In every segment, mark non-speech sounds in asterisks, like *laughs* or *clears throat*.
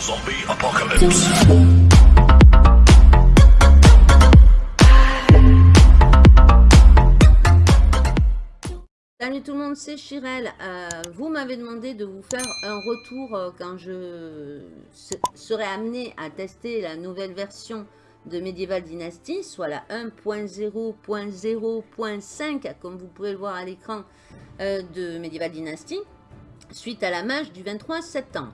Zombie apocalypse. Salut tout le monde, c'est Chirel. Euh, vous m'avez demandé de vous faire un retour euh, quand je se- serai amené à tester la nouvelle version de Medieval Dynasty, soit la 1.0.0.5, comme vous pouvez le voir à l'écran euh, de Medieval Dynasty, suite à la mage du 23 septembre.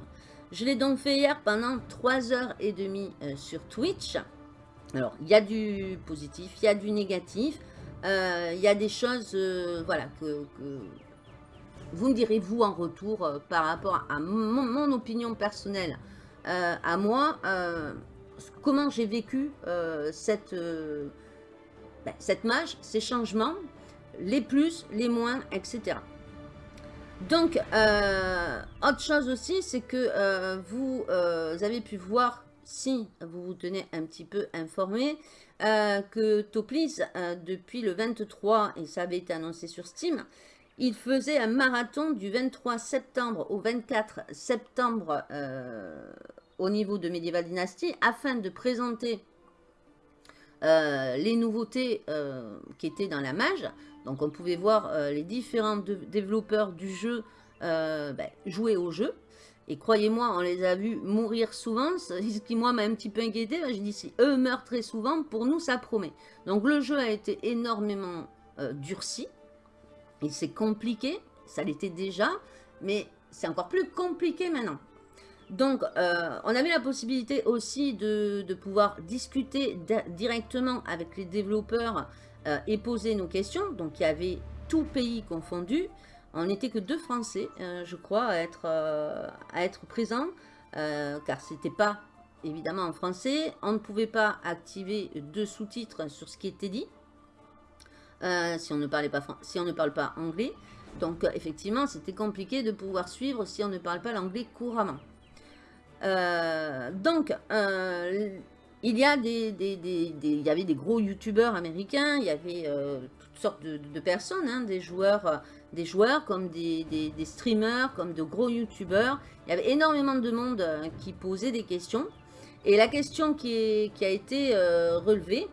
Je l'ai donc fait hier pendant 3h30 euh, sur Twitch. Alors, il y a du positif, il y a du négatif. Euh, Il y a des choses euh, voilà, que, vous me direz vous en retour par rapport à mon, opinion personnelle à moi, comment j'ai vécu cette, ben, cette ces changements, les plus, les moins, etc. Donc, euh, autre chose aussi, c'est que euh, vous, euh, avez pu voir, si vous vous tenez un petit peu informé, que Toplis, depuis le 23, et ça avait été annoncé sur Steam, il faisait un marathon du 23 septembre au 24 septembre au niveau de Medieval Dynasty afin de présenter les nouveautés qui étaient dans la mage. Donc on pouvait voir euh, les différents développeurs du jeu euh, ben, jouer au jeu. Et croyez-moi, on les a vus mourir souvent, *laughs* ce qui moi m'a un petit peu inquiété. J'ai dit, si eux meurent très souvent, pour nous ça promet. Donc le jeu a été énormément euh, durci. Il s'est compliqué, ça l'était déjà, mais c'est encore plus compliqué maintenant. Donc, euh, on avait la possibilité aussi de, pouvoir discuter di- directement avec les développeurs euh, et poser nos questions. Donc, il y avait tout pays confondu. On n'était que deux Français, euh, je crois, à être, euh, à être présents, car c'était pas évidemment en français. On ne pouvait pas activer de sous-titres sur ce qui était dit. si, on ne parlait pas, si on ne parle pas anglais. Donc, effectivement, c'était compliqué de pouvoir suivre si on ne parle pas l'anglais couramment. Donc, il y avait des gros youtubeurs américains, il y avait euh, toutes sortes de, personnes, hein, des joueurs, euh, des joueurs comme des, streamers, comme de gros youtubeurs. Il y avait énormément de monde euh, qui posait des questions. Et la question qui, a été relevée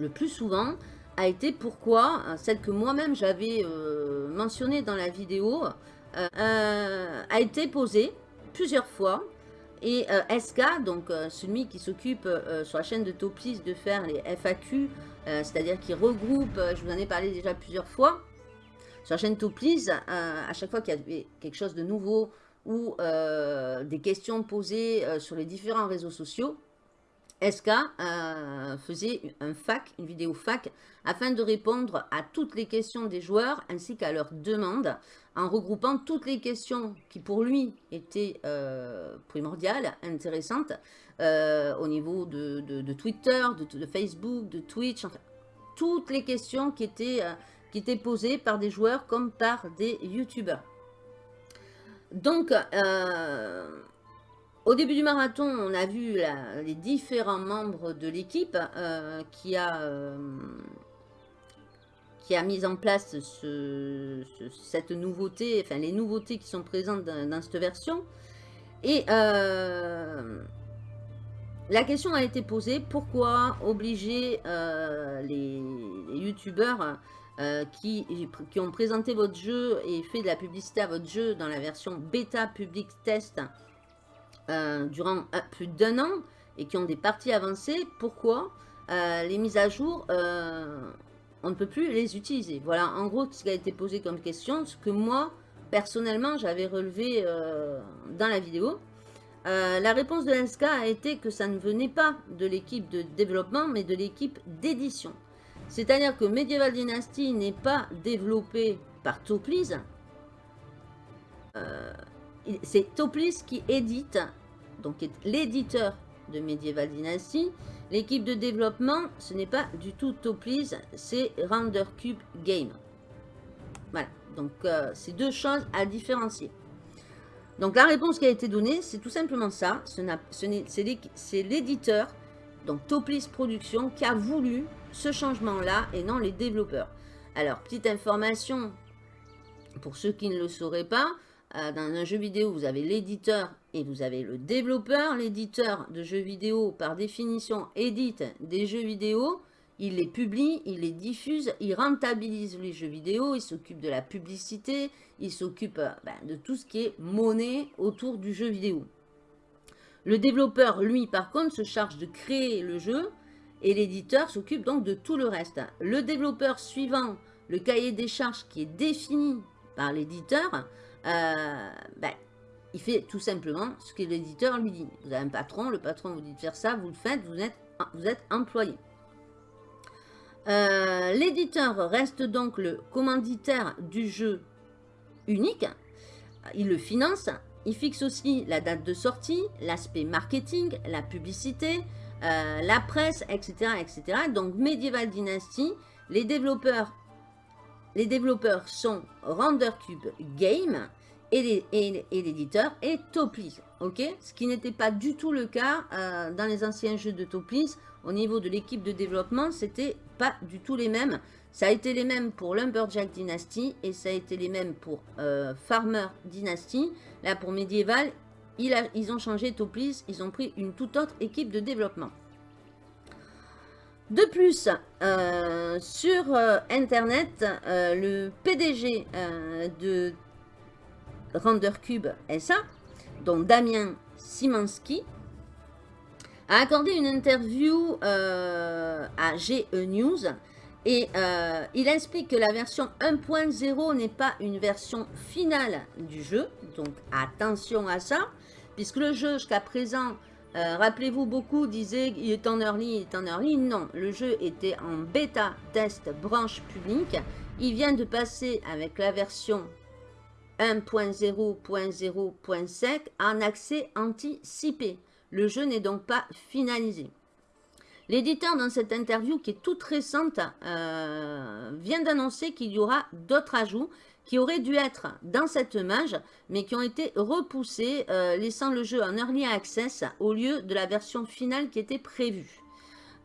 le plus souvent a été pourquoi, celle que moi-même j'avais mentionnée dans la vidéo, a été posée plusieurs fois. Et euh, SK, donc euh, celui qui s'occupe euh, sur la chaîne de Toplis de faire les FAQ, c'est-à-dire qui regroupe, je vous en ai parlé déjà plusieurs fois, sur la chaîne Toplis, euh, à chaque fois qu'il y avait quelque chose de nouveau ou des questions posées sur les différents réseaux sociaux, SK faisait un fac, une vidéo fac, afin de répondre à toutes les questions des joueurs ainsi qu'à leurs demandes, en regroupant toutes les questions qui pour lui étaient euh, primordiales, intéressantes, euh, au niveau de, Twitter, de, Facebook, de Twitch, toutes les questions qui étaient, euh, qui étaient posées par des joueurs comme par des youtubeurs. Donc, au début du marathon, on a vu les différents membres de l'équipe qui, a, qui a mis en place ce- ce- cette nouveauté, enfin les nouveautés qui sont présentes dans, cette version. Et euh, la question a été posée, pourquoi obliger euh, les, les youtubeurs euh, qui, qui ont présenté votre jeu et fait de la publicité à votre jeu dans la version bêta public test durant plus d'un an et qui ont des parties avancées, pourquoi les mises à jour, on ne peut plus les utiliser Voilà, en gros, ce qui a été posé comme question, ce que moi, personnellement, j'avais relevé euh, dans la vidéo. Euh, la réponse de l'ENSCA a été que ça ne venait pas de l'équipe de développement, mais de l'équipe d'édition. C'est-à-dire que Medieval Dynasty n'est pas développé par Toplis, il- c'est Toplis qui édite, donc l'éditeur de Medieval Dynasty. L'équipe de développement, ce n'est pas du tout Toplis, c'est Render Cube Game. Voilà, donc euh, c'est deux choses à différencier. Donc la réponse qui a été donnée, c'est tout simplement ça. C'est l'éditeur, donc Toplis Productions, qui a voulu ce changement-là et non les développeurs. Alors, petite information, pour ceux qui ne le sauraient pas, euh, dans un jeu vidéo, vous avez l'éditeur et vous avez le développeur. L'éditeur de jeux vidéo, par définition, édite des jeux vidéo. Il les publie, il les diffuse, il rentabilise les jeux vidéo, il s'occupe de la publicité, il s'occupe ben, de tout ce qui est monnaie autour du jeu vidéo. Le développeur, lui, par contre, se charge de créer le jeu et l'éditeur s'occupe donc de tout le reste. Le développeur suivant le cahier des charges qui est défini par l'éditeur, euh, ben, il fait tout simplement ce que l'éditeur lui dit. Vous avez un patron, le patron vous dit de faire ça, vous le faites, vous êtes, employé. Euh, l'éditeur reste donc le commanditaire du jeu unique. Il le finance. Il fixe aussi la date de sortie, l'aspect marketing, la publicité, euh, la presse, etc., etc. Donc Medieval Dynasty, les développeurs, les développeurs sont RenderCube Game et l'éditeur est Toplis. ok? Ce qui n'était pas du tout le cas euh, dans les anciens jeux de Toplis. Au niveau de l'équipe de développement, c'était pas du tout les mêmes. Ça a été les mêmes pour Lumberjack Dynasty et ça a été les mêmes pour euh, Farmer Dynasty. Là, pour Medieval, ils ont changé Toplis, ils ont pris une toute autre équipe de développement. De plus, euh, sur Internet, le PDG de RenderCube SA, dont Damien Simanski, a accordé une interview euh, à GE News et euh, il explique que la version 1.0 n'est pas une version finale du jeu, donc attention à ça, puisque le jeu jusqu'à présent, euh, rappelez-vous, beaucoup disaient il est en early, il est en early. Non, le jeu était en bêta test branche publique. Il vient de passer avec la version 1.0.0.5 en accès anticipé. Le jeu n'est donc pas finalisé. L'éditeur, dans cette interview qui est toute récente, euh, vient d'annoncer qu'il y aura d'autres ajouts qui auraient dû être dans cette mage, mais qui ont été repoussés, euh, laissant le jeu en Early Access au lieu de la version finale qui était prévue.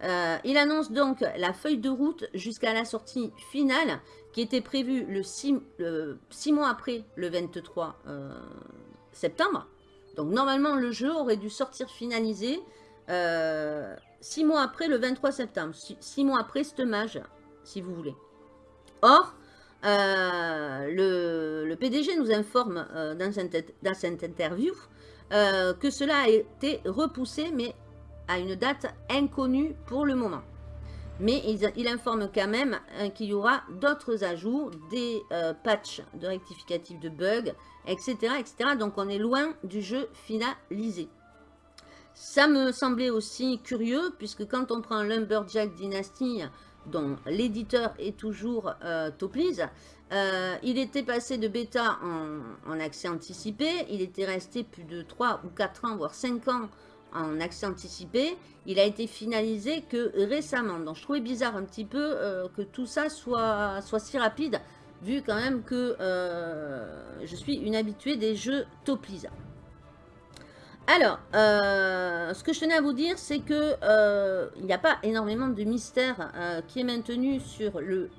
Euh, il annonce donc la feuille de route jusqu'à la sortie finale qui était prévue le 6, mois après le 23 septembre. Donc normalement, le jeu aurait dû sortir finalisé euh, six mois après le 23 septembre. Six, mois après ce mage, si vous voulez. Or, euh, le, PDG nous informe euh, dans, cette, dans, cette, interview que cela a été repoussé, mais à une date inconnue pour le moment. Mais il, informe quand même qu'il y aura d'autres ajouts, des patchs de rectificatifs de bugs, etc., etc. Donc on est loin du jeu finalisé. Ça me semblait aussi curieux, puisque quand on prend Lumberjack Dynasty, dont l'éditeur est toujours euh, euh, il était passé de bêta en, en, accès anticipé, il était resté plus de 3 ou 4 ans, voire 5 ans en accès anticipé. Il a été finalisé que récemment. Donc je trouvais bizarre un petit peu euh, que tout ça soit, soit si rapide vu quand même que euh, je suis une habituée des jeux Toplisa. Alors, euh, ce que je tenais à vous dire, c'est que il n'y a pas énormément de mystère qui est maintenu sur le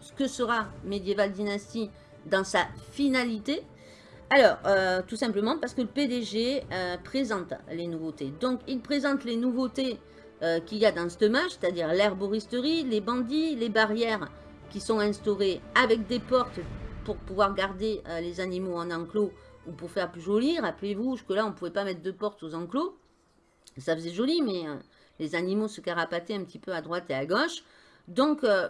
ce que sera Medieval Dynasty dans sa finalité. Alors, tout simplement parce que le PDG présente les nouveautés. Donc, il présente les nouveautés qu'il y a dans ce match, c'est-à-dire l'herboristerie, les bandits, les barrières qui sont instaurés avec des portes pour pouvoir garder euh, les animaux en enclos ou pour faire plus joli. Rappelez-vous, jusque-là, on ne pouvait pas mettre de portes aux enclos. Ça faisait joli, mais euh, les animaux se carapataient un petit peu à droite et à gauche. Donc, euh,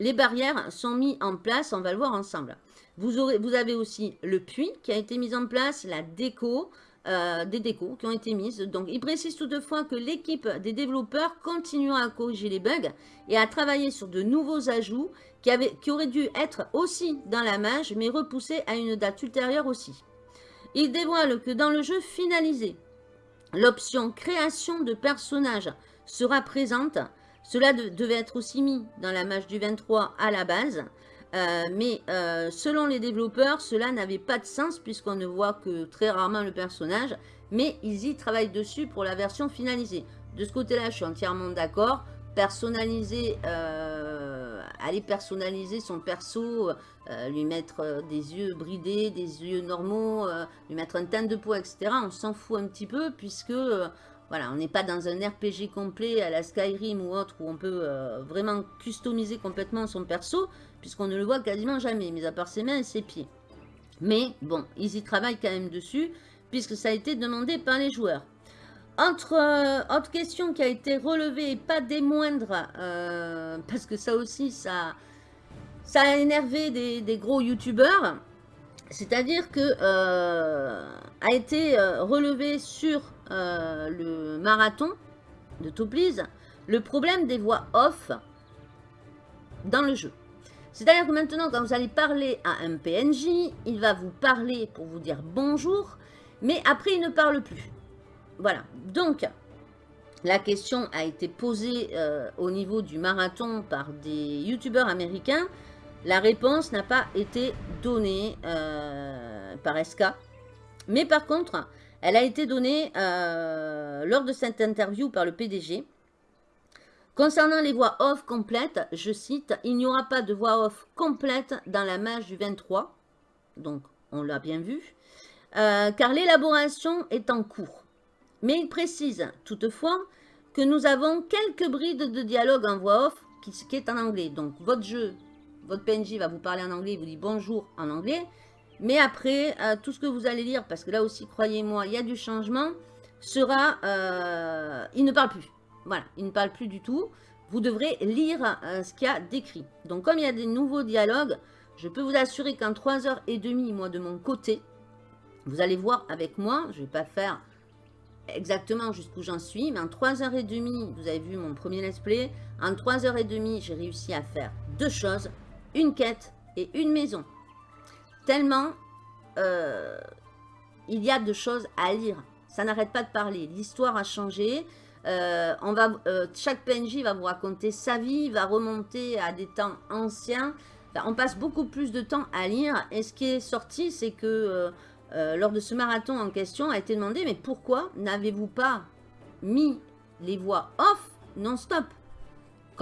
les barrières sont mises en place, on va le voir ensemble. Vous, avez aussi le puits qui a été mis en place, la déco, euh, des décos qui ont été mises. Donc, il précise toutefois que l'équipe des développeurs continuera à corriger les bugs et à travailler sur de nouveaux ajouts qui auraient dû être aussi dans la mage, mais repoussés à une date ultérieure aussi. Il dévoile que dans le jeu finalisé, l'option création de personnages sera présente. Cela devait être aussi mis dans la mage du 23 à la base. Euh, mais euh, selon les développeurs, cela n'avait pas de sens puisqu'on ne voit que très rarement le personnage. Mais ils y travaillent dessus pour la version finalisée. De ce côté-là, je suis entièrement d'accord. Personnaliser euh, aller personnaliser son perso, lui mettre des yeux bridés, des yeux normaux, lui mettre un teint de peau, etc. On s'en fout un petit peu puisque voilà, on n'est pas dans un RPG complet à la Skyrim ou autre où on peut vraiment customiser complètement son perso puisqu'on ne le voit quasiment jamais, mis à part ses mains et ses pieds. Mais bon, ils y travaillent quand même dessus puisque ça a été demandé par les joueurs. Entre, euh, autre question qui a été relevée, pas des moindres, euh, parce que ça aussi, ça, a énervé des, gros youtubeurs. C'est-à-dire que euh, a été relevé sur le marathon de Topliz le problème des voix off dans le jeu. C'est-à-dire que maintenant, quand vous allez parler à un PNJ, il va vous parler pour vous dire bonjour, mais après, il ne parle plus. Voilà, donc la question a été posée euh, au niveau du marathon par des youtubeurs américains. La réponse n'a pas été donnée euh, par SK. Mais par contre, elle a été donnée euh, lors de cette interview par le PDG. Concernant les voix off complètes, je cite, « Il n'y aura pas de voix off complète dans la mage du 23. » Donc, on l'a bien vu. car l'élaboration est en cours. Mais il précise toutefois que nous avons quelques brides de dialogue en voix off qui, qui est en anglais. Donc votre jeu, votre PNJ va vous parler en anglais, il vous dit bonjour en anglais. Mais après, euh, tout ce que vous allez lire, parce que là aussi, croyez-moi, il y a du changement, sera... Euh, il ne parle plus. Voilà, il ne parle plus du tout. Vous devrez lire euh, ce qu'il y a décrit. Donc comme il y a des nouveaux dialogues, je peux vous assurer qu'en 3h30, moi de mon côté, vous allez voir avec moi, je ne vais pas faire exactement jusqu'où j'en suis, mais en 3h30, vous avez vu mon premier let's play, en 3h30, j'ai réussi à faire deux choses, une quête et une maison. Tellement euh, il y a de choses à lire. Ça n'arrête pas de parler. L'histoire a changé. Euh, on va, euh, chaque PNJ va vous raconter sa vie, va remonter à des temps anciens. on passe beaucoup plus de temps à lire. Et ce qui est sorti, c'est que lors de ce marathon en question, a été demandé, mais pourquoi n'avez-vous pas mis les voix off non-stop?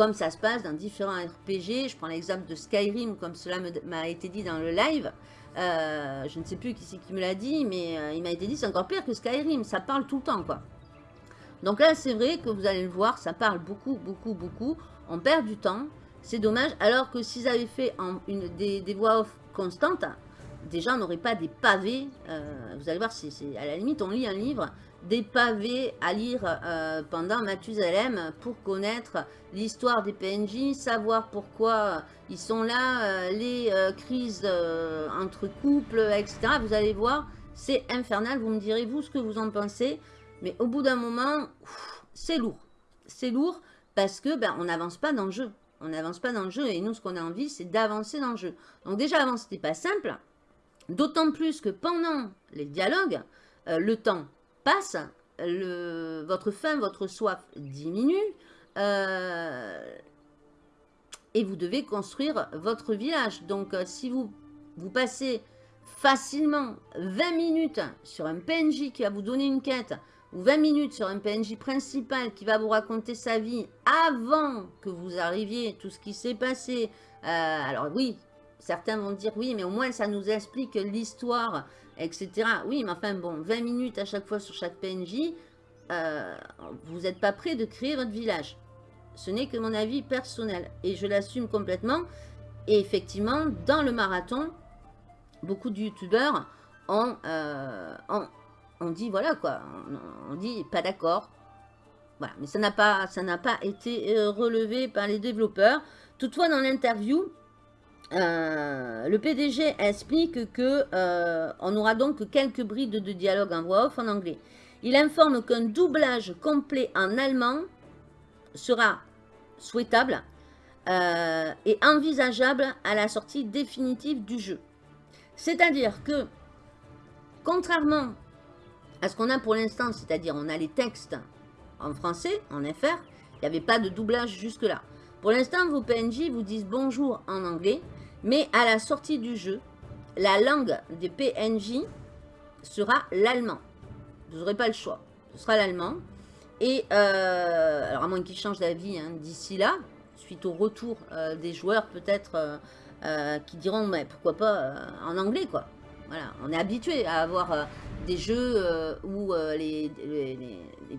Comme ça se passe dans différents RPG, je prends l'exemple de Skyrim, comme cela m'a été dit dans le live, euh, je ne sais plus qui c'est qui me l'a dit, mais euh, il m'a été dit c'est encore pire que Skyrim, ça parle tout le temps quoi. Donc là c'est vrai que vous allez le voir, ça parle beaucoup, beaucoup, beaucoup, on perd du temps, c'est dommage, alors que s'ils avaient fait une, des voix off constantes, déjà, on n'aurait pas des pavés. Euh, vous allez voir, c'est à la limite, on lit un livre, des pavés à lire euh, pendant Mathusalem pour connaître l'histoire des PNJ, savoir pourquoi ils sont là, euh, les crises entre couples, etc. Vous allez voir, c'est infernal. Vous me direz, vous, ce que vous en pensez. Mais au bout d'un moment, c'est lourd. C'est lourd parce que ben, on n'avance pas dans le jeu. On n'avance pas dans le jeu et nous, ce qu'on a envie, c'est d'avancer dans le jeu. Donc déjà, avant, c'était pas simple. D'autant plus que pendant les dialogues, euh, le temps passe, votre faim, votre soif diminue, euh, et vous devez construire votre village. Donc, euh, si vous, vous passez facilement 20 minutes sur un PNJ qui va vous donner une quête, ou 20 minutes sur un PNJ principal qui va vous raconter sa vie avant que vous arriviez, tout ce qui s'est passé. alors oui, certains vont dire, oui, mais au moins ça nous explique l'histoire, etc. Oui, mais enfin, bon, 20 minutes à chaque fois sur chaque PNJ, euh, vous n'êtes pas prêt de créer votre village. Ce n'est que mon avis personnel et je l'assume complètement. Et effectivement, dans le marathon, beaucoup de youtubeurs ont, euh, dit, voilà quoi, on, dit pas d'accord. Voilà, mais ça n'a pas, pas été euh, relevé par les développeurs. Toutefois, dans l'interview, euh, le PDG explique que euh, on aura donc quelques brides de dialogue en voix off en anglais. Il informe qu'un doublage complet en allemand sera souhaitable euh, et envisageable à la sortie définitive du jeu. C'est-à-dire que, contrairement à ce qu'on a pour l'instant, c'est-à-dire on a les textes en français, en FR, il n'y avait pas de doublage jusque-là. Pour l'instant, vos PNJ vous disent bonjour en anglais, mais à la sortie du jeu, la langue des PNJ sera l'allemand. Vous n'aurez pas le choix. Ce sera l'allemand. Et, euh, alors à moins qu'ils changent d'avis hein, d'ici là, suite au retour des joueurs peut-être qui diront mais pourquoi pas en anglais quoi. Voilà, on est habitué à avoir des jeux où les,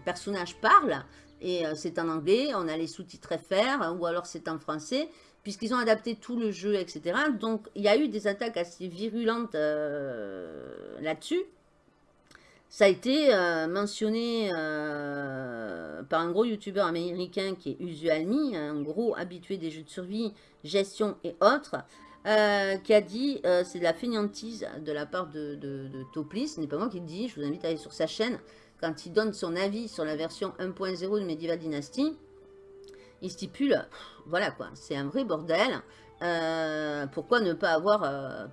personnages parlent et c'est en anglais, on a les sous-titres FR ou alors c'est en français puisqu'ils ont adapté tout le jeu, etc. Donc, il y a eu des attaques assez virulentes là-dessus. Ça a été euh, mentionné euh, par un gros youtubeur américain qui est Usualmi, un gros habitué des jeux de survie, gestion et autres, euh, qui a dit c'est de la fainéantise de la part de, de, de Toplis, ce n'est pas moi qui le dis, je vous invite à aller sur sa chaîne, quand il donne son avis sur la version 1.0 de Medieval Dynasty, il stipule, voilà quoi, c'est un vrai bordel, pourquoi ne pas avoir,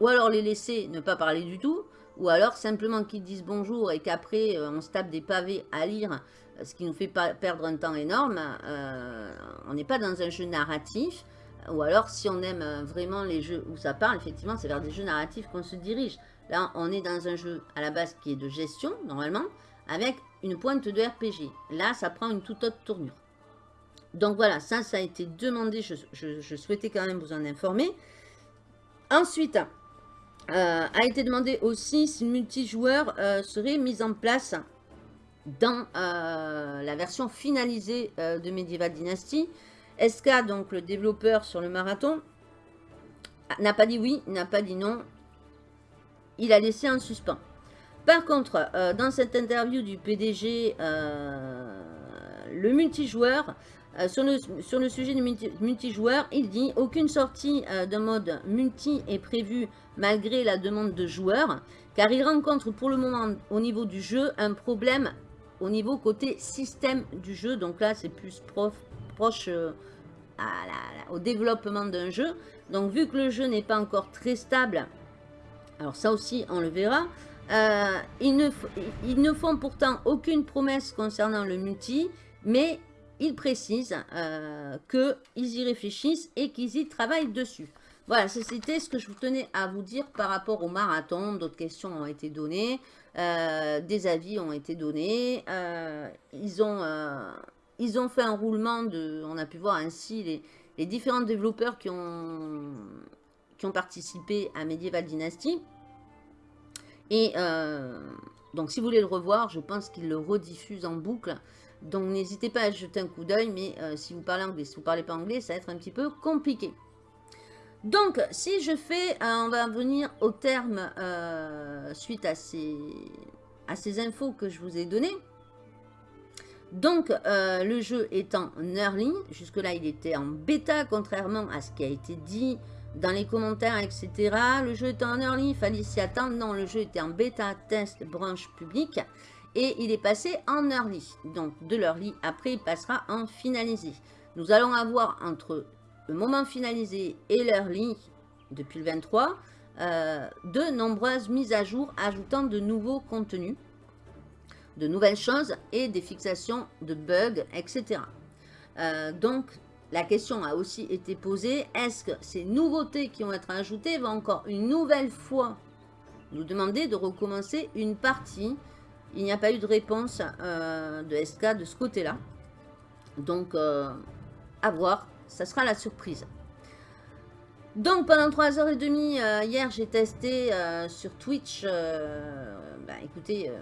ou alors les laisser ne pas parler du tout, ou alors simplement qu'ils disent bonjour et qu'après euh, on se tape des pavés à lire, euh, ce qui nous fait pas perdre un temps énorme, euh, on n'est pas dans un jeu narratif, ou alors si on aime vraiment les jeux où ça parle, effectivement c'est vers des jeux narratifs qu'on se dirige. Là on est dans un jeu à la base qui est de gestion normalement, avec une pointe de RPG. Là ça prend une toute autre tournure. Donc voilà, ça, ça a été demandé, je, souhaitais quand même vous en informer. Ensuite, euh, a été demandé aussi si le multijoueur euh, serait mis en place dans euh, la version finalisée de Medieval Dynasty. SK, donc le développeur sur le marathon, n'a pas dit oui, n'a pas dit non. Il a laissé un suspens. Par contre, dans cette interview du PDG, le multijoueur euh, sur, le, sur, le, sujet du multijoueur, il dit « Aucune sortie euh, de mode multi est prévue malgré la demande de joueurs, car il rencontre pour le moment au niveau du jeu un problème au niveau côté système du jeu. Donc là, c'est plus proche euh, au développement d'un jeu. Donc vu que le jeu n'est pas encore très stable, alors ça aussi, on le verra, ils, ne, ils ne font pourtant aucune promesse concernant le multi, mais ils précisent euh, qu'ils y réfléchissent et qu'ils y travaillent dessus. Voilà, c'était ce que je tenais à vous dire par rapport au marathon. D'autres questions ont été données, euh, des avis ont été donnés. Euh, ils, ont, ils ont fait un roulement de... On a pu voir ainsi les, les différents développeurs qui ont, qui ont participé à Medieval Dynasty. Et donc, si vous voulez le revoir, je pense qu'ils le rediffusent en boucle. Donc n'hésitez pas à jeter un coup d'œil, mais euh, si vous parlez anglais, si vous ne parlez pas anglais, ça va être un petit peu compliqué. Donc, si je fais, euh, on va venir au terme euh, suite à ces, à ces infos que je vous ai données. Donc, le jeu est en early. Jusque-là, il était en bêta, contrairement à ce qui a été dit dans les commentaires, etc. Le jeu est en early, il fallait s'y attendre. Non, le jeu était en bêta, test, branche publique et il est passé en early. Donc de l'early, après il passera en finalisé. Nous allons avoir entre le moment finalisé et l'early, depuis le 23, euh, de nombreuses mises à jour ajoutant de nouveaux contenus, de nouvelles choses et des fixations de bugs, etc. Euh, donc la question a aussi été posée, est-ce que ces nouveautés qui vont être ajoutées vont encore une nouvelle fois nous demander de recommencer une partie il n'y a pas eu de réponse euh, de SK de ce côté-là. Donc, euh, à voir. Ça sera la surprise. Donc, pendant 3h30, euh, hier, j'ai testé sur Twitch, bah, écoutez,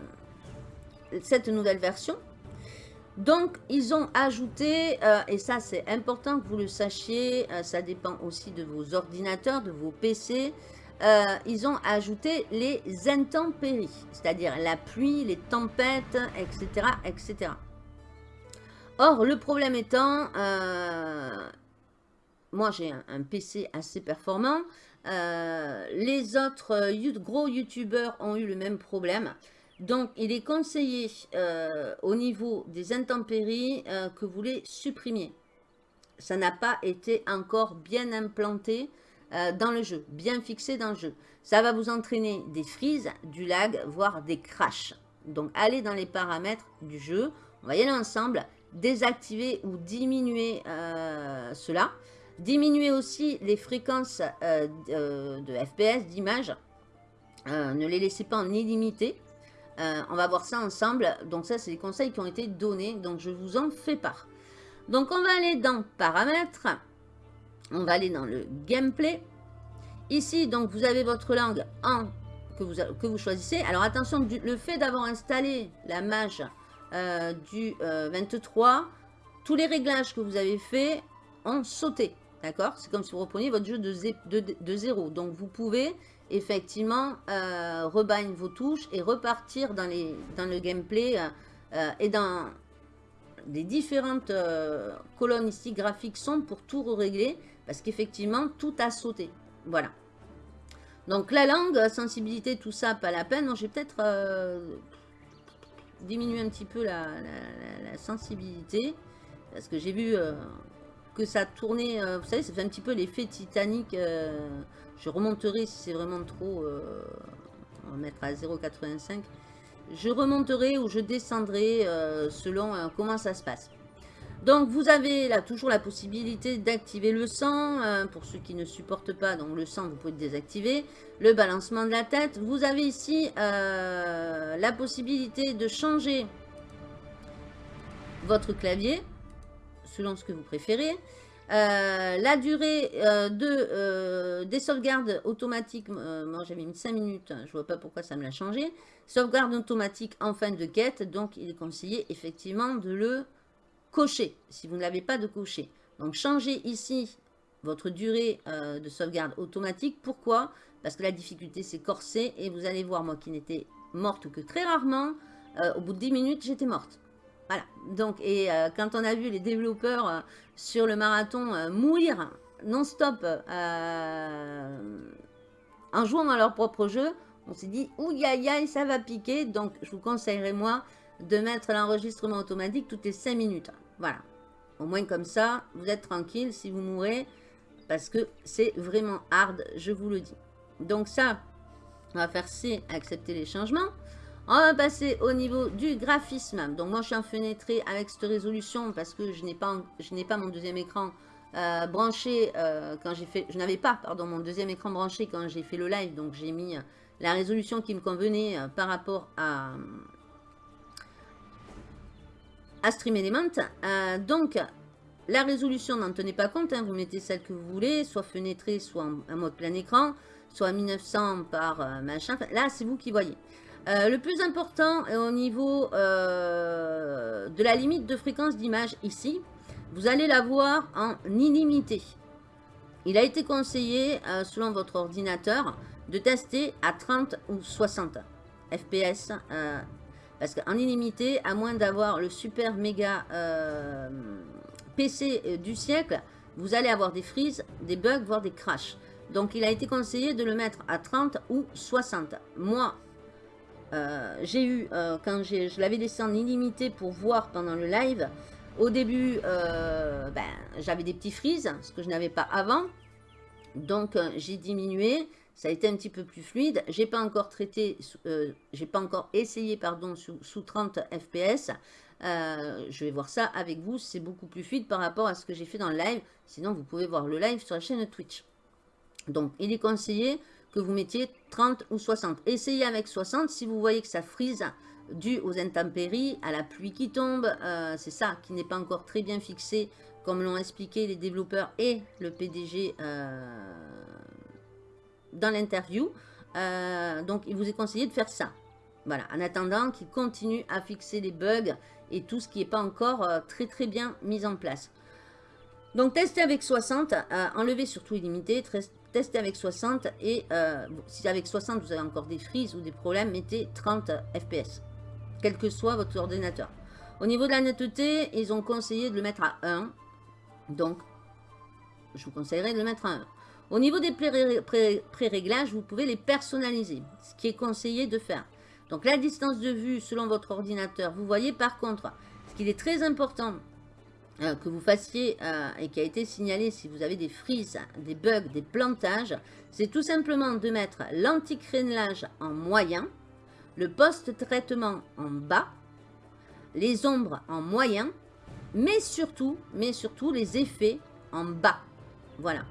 cette nouvelle version. Donc, ils ont ajouté, et ça, c'est important que vous le sachiez, ça dépend aussi de vos ordinateurs, de vos PC, euh, ils ont ajouté les intempéries, c'est-à-dire la pluie, les tempêtes, etc. etc. Or, le problème étant, euh, moi j'ai un, PC assez performant, euh, les autres gros youtubeurs ont eu le même problème. Donc, il est conseillé au niveau des intempéries que vous les supprimiez. Ça n'a pas été encore bien implanté euh, dans le jeu, bien fixé dans le jeu. Ça va vous entraîner des frises, du lag, voire des crashs. Donc, allez dans les paramètres du jeu. On va y aller ensemble. Désactiver ou diminuer euh, cela. Diminuer aussi les fréquences euh, de, FPS, d'images. ne les laissez pas en illimité. on va voir ça ensemble. Donc ça, c'est les conseils qui ont été donnés. Donc je vous en fais part. Donc on va aller dans paramètres. On va aller dans le gameplay. Ici, donc vous avez votre langue en que vous, que choisissez. Alors attention, le fait d'avoir installé la mage euh, du 23, euh, tous les réglages que vous avez fait ont sauté. D'accord? C'est comme si vous repreniez votre jeu de, zéro. Donc vous pouvez effectivement euh, vos touches et repartir dans, dans le gameplay euh, et dans les différentes colonnes ici graphiques sont pour tout régler parce qu'effectivement tout a sauté. Voilà. Donc la langue, sensibilité, tout ça, pas la peine. J'ai peut-être diminuer un petit peu la, sensibilité. Parce que j'ai vu euh, que ça tournait, euh, vous savez, ça fait un petit peu l'effet Titanic. Euh, je remonterai si c'est vraiment trop, on va mettre à 0,85. Je remonterai ou je descendrai selon comment ça se passe. Donc vous avez là toujours la possibilité d'activer le sang, euh, pour ceux qui ne supportent pas, donc le sang vous pouvez le désactiver, le balancement de la tête. Vous avez ici euh, la possibilité de changer votre clavier, selon ce que vous préférez. Euh, la durée de, des sauvegardes automatiques, moi j'avais mis 5 minutes, je vois pas pourquoi ça me l'a changé. Sauvegarde automatique en fin de quête, donc il est conseillé effectivement de le cocher, si vous ne l'avez pas de cocher. Donc, changez ici votre durée euh, de sauvegarde automatique. Pourquoi? Parce que la difficulté, c'est corsé. Et vous allez voir, moi qui n'étais morte que très rarement, euh, au bout de 10 minutes, j'étais morte. Voilà. Donc, et euh, quand on a vu les développeurs sur le marathon mourir non-stop en jouant à leur propre jeu, on s'est dit, ouïe aïe aïe, ça va piquer. Donc, je vous conseillerais, moi, de mettre l'enregistrement automatique toutes les 5 minutes. Voilà. Au moins comme ça, vous êtes tranquille si vous mourrez. Parce que c'est vraiment hard, je vous le dis. Donc ça, on va faire C, accepter les changements. On va passer au niveau du graphisme. Donc moi, je suis en fenêtré avec cette résolution parce que je n'ai pas, mon deuxième écran euh, branché euh, quand j'ai fait... Je n'avais pas, pardon, mon deuxième écran branché quand j'ai fait le live. Donc j'ai mis la résolution qui me convenait euh, par rapport à, à Stream Element. Euh, donc, la résolution, n'en tenez pas compte, hein. vous mettez celle que vous voulez, soit fenêtrée, soit en, mode plein écran, soit 1900 par euh, machin. Là, c'est vous qui voyez. Euh, le plus important au niveau de la limite de fréquence d'image ici. Vous allez la voir en illimité. Il a été conseillé, selon votre ordinateur, de tester à 30 ou 60 FPS parce qu'en illimité, à moins d'avoir le super méga euh, PC euh, du siècle, vous allez avoir des frises, des bugs, voire des crashs. Donc il a été conseillé de le mettre à 30 ou 60. Moi, euh, j'ai eu, quand je l'avais laissé en illimité pour voir pendant le live, au début, ben, j'avais des petits frises, ce que je n'avais pas avant. Donc j'ai diminué ça a été un petit peu plus fluide. J'ai pas encore traité, euh, j'ai pas encore essayé pardon sous, 30 fps. Euh, je vais voir ça avec vous, c'est beaucoup plus fluide par rapport à ce que j'ai fait dans le live. Sinon, vous pouvez voir le live sur la chaîne Twitch. Donc, il est conseillé que vous mettiez 30 ou 60. Essayez avec 60 si vous voyez que ça frise dû aux intempéries, à la pluie qui tombe. Euh, c'est ça qui n'est pas encore très bien fixé, comme l'ont expliqué les développeurs et le PDG dans l'interview. Euh, donc, il vous est conseillé de faire ça. Voilà, en attendant qu'il continue à fixer les bugs et tout ce qui n'est pas encore euh, très très bien mis en place. Donc, testez avec 60, euh, enlevez surtout illimité, testez avec 60 et si avec 60 vous avez encore des frises ou des problèmes, mettez 30 fps, quel que soit votre ordinateur. Au niveau de la netteté, ils ont conseillé de le mettre à 1, donc je vous conseillerais de le mettre à 1. Au niveau des pré-réglages, vous pouvez les personnaliser, ce qui est conseillé de faire. Donc la distance de vue selon votre ordinateur, vous voyez par contre, ce qu'il est très important euh, que vous fassiez euh, et qui a été signalé si vous avez des frises, des bugs, des plantages, c'est tout simplement de mettre l'anti-crénelage en moyen, le post-traitement en bas, les ombres en moyen, mais surtout, mais surtout les effets en bas. Voilà.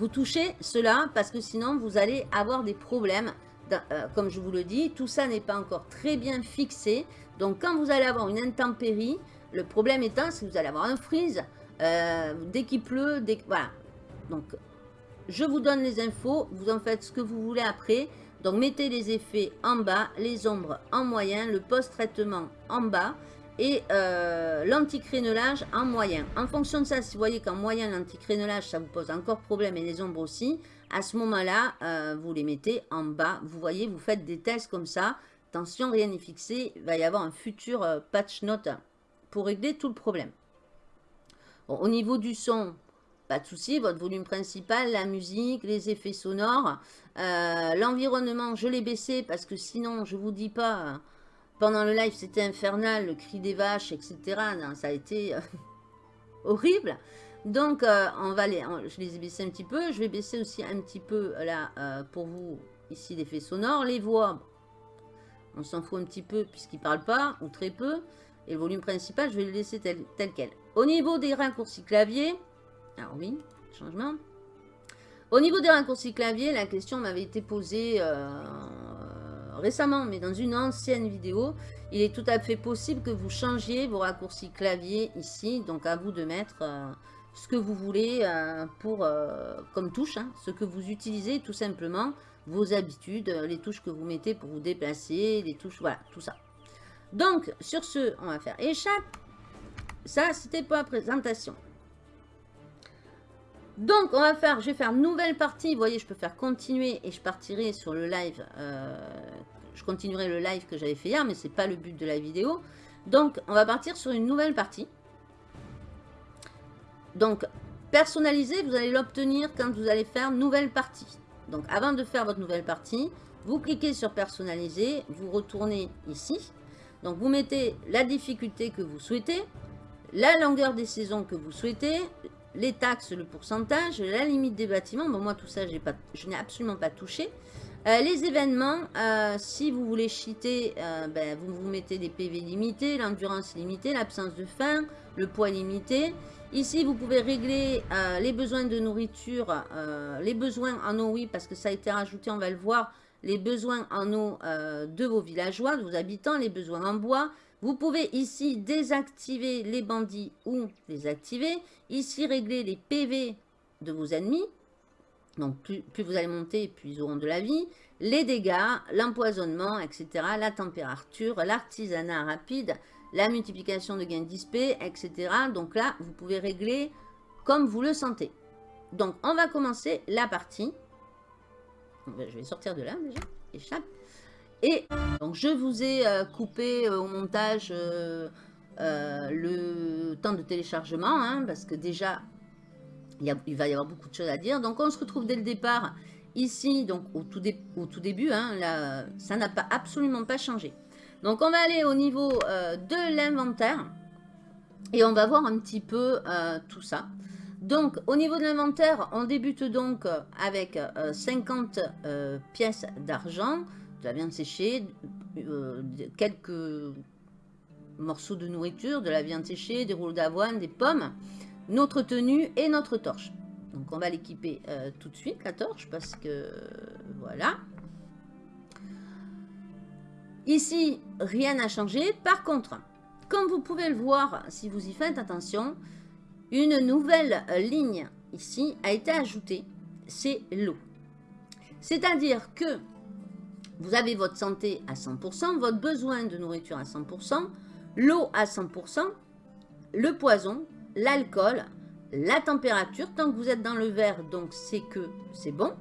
Vous touchez cela parce que sinon vous allez avoir des problèmes. Euh, comme je vous le dis, tout ça n'est pas encore très bien fixé. Donc quand vous allez avoir une intempérie, Le problème étant, que vous allez avoir un freeze euh, dès qu'il pleut, dès Voilà. Donc, je vous donne les infos, vous en faites ce que vous voulez après. Donc, mettez les effets en bas, les ombres en moyen, le post-traitement en bas et euh, l'anti-crénelage en moyen. En fonction de ça, si vous voyez qu'en moyen, l'anti-crénelage, ça vous pose encore problème et les ombres aussi, à ce moment-là, euh, vous les mettez en bas. Vous voyez, vous faites des tests comme ça. Attention, rien n'est fixé. Il va y avoir un futur euh, patch note pour régler tout le problème. au niveau du son, pas de souci, votre volume principal, la musique, les effets sonores. L'environnement, je l'ai baissé parce que sinon, je vous dis pas pendant le live, c'était infernal, le cri des vaches, etc. ça a été euh, *laughs* horrible. Donc, euh, on va les, je les ai baissés un petit peu. Je vais baisser aussi un petit peu, là, euh, pour vous, ici, l'effet sonore. Les voix, on s'en fout un petit peu puisqu'ils ne parlent pas, ou très peu. Et le volume principal, je vais le laisser tel, tel quel. Au niveau des raccourcis clavier, alors oui, changement. Au niveau des raccourcis clavier, la question m'avait été posée récemment, mais dans une ancienne vidéo, il est tout à fait possible que vous changiez vos raccourcis clavier ici. Donc à vous de mettre euh, ce que vous voulez euh, pour euh, comme touche, hein, ce que vous utilisez tout simplement, vos habitudes, les touches que vous mettez pour vous déplacer, les touches, voilà, tout ça. Donc sur ce, on va faire échappe. Ça, c'était pour la présentation. Donc, on va faire, je vais faire nouvelle partie. Vous voyez, je peux faire continuer et je partirai sur le live. Euh, je continuerai le live que j'avais fait hier, mais ce n'est pas le but de la vidéo. Donc, on va partir sur une nouvelle partie. Donc, personnaliser, vous allez l'obtenir quand vous allez faire nouvelle partie. Donc, avant de faire votre nouvelle partie, vous cliquez sur personnaliser, vous retournez ici. Donc, vous mettez la difficulté que vous souhaitez, la longueur des saisons que vous souhaitez, les taxes, le pourcentage, la limite des bâtiments. Bon, moi, tout ça, je n'ai absolument pas touché. Euh, les événements, euh, si vous voulez cheater, euh, ben, vous vous mettez des PV limités, l'endurance limitée, l'absence de faim, le poids limité. Ici, vous pouvez régler les besoins de nourriture, les besoins en eau, oui, parce que ça a été rajouté, on va le voir, les besoins en eau de vos villageois, de vos habitants, les besoins en bois, vous pouvez ici désactiver les bandits ou les activer. Ici, régler les PV de vos ennemis. Donc, plus, vous allez monter, plus ils auront de la vie. Les dégâts, l'empoisonnement, etc. La température, l'artisanat rapide, la multiplication de gains d'XP, etc. Donc là, vous pouvez régler comme vous le sentez. Donc, on va commencer la partie. Je vais sortir de là déjà. Échappe. Et donc je vous ai euh, coupé euh, au montage euh, le temps de téléchargement, hein, parce que déjà, il, va y avoir beaucoup de choses à dire. Donc on se retrouve dès le départ, ici, donc au tout, début, hein, ça n'a pas absolument pas changé. Donc on va aller au niveau de l'inventaire, et on va voir un petit peu tout ça. Donc, au niveau de l'inventaire, on débute donc avec 50 pièces d'argent, la viande séchée, euh, quelques morceaux de nourriture, de la viande séchée, des rouleaux d'avoine, des pommes, notre tenue et notre torche. Donc on va l'équiper euh, tout de suite, la torche, parce que voilà. Ici, rien n'a changé. Par contre, comme vous pouvez le voir, si vous y faites attention, une nouvelle ligne ici a été ajoutée, c'est l'eau. C'est-à-dire que vous avez votre santé à 100%, votre besoin de nourriture à 100%, l'eau à 100%, le poison, l'alcool, la température. Tant que vous êtes dans le vert, donc c'est que c'est bon.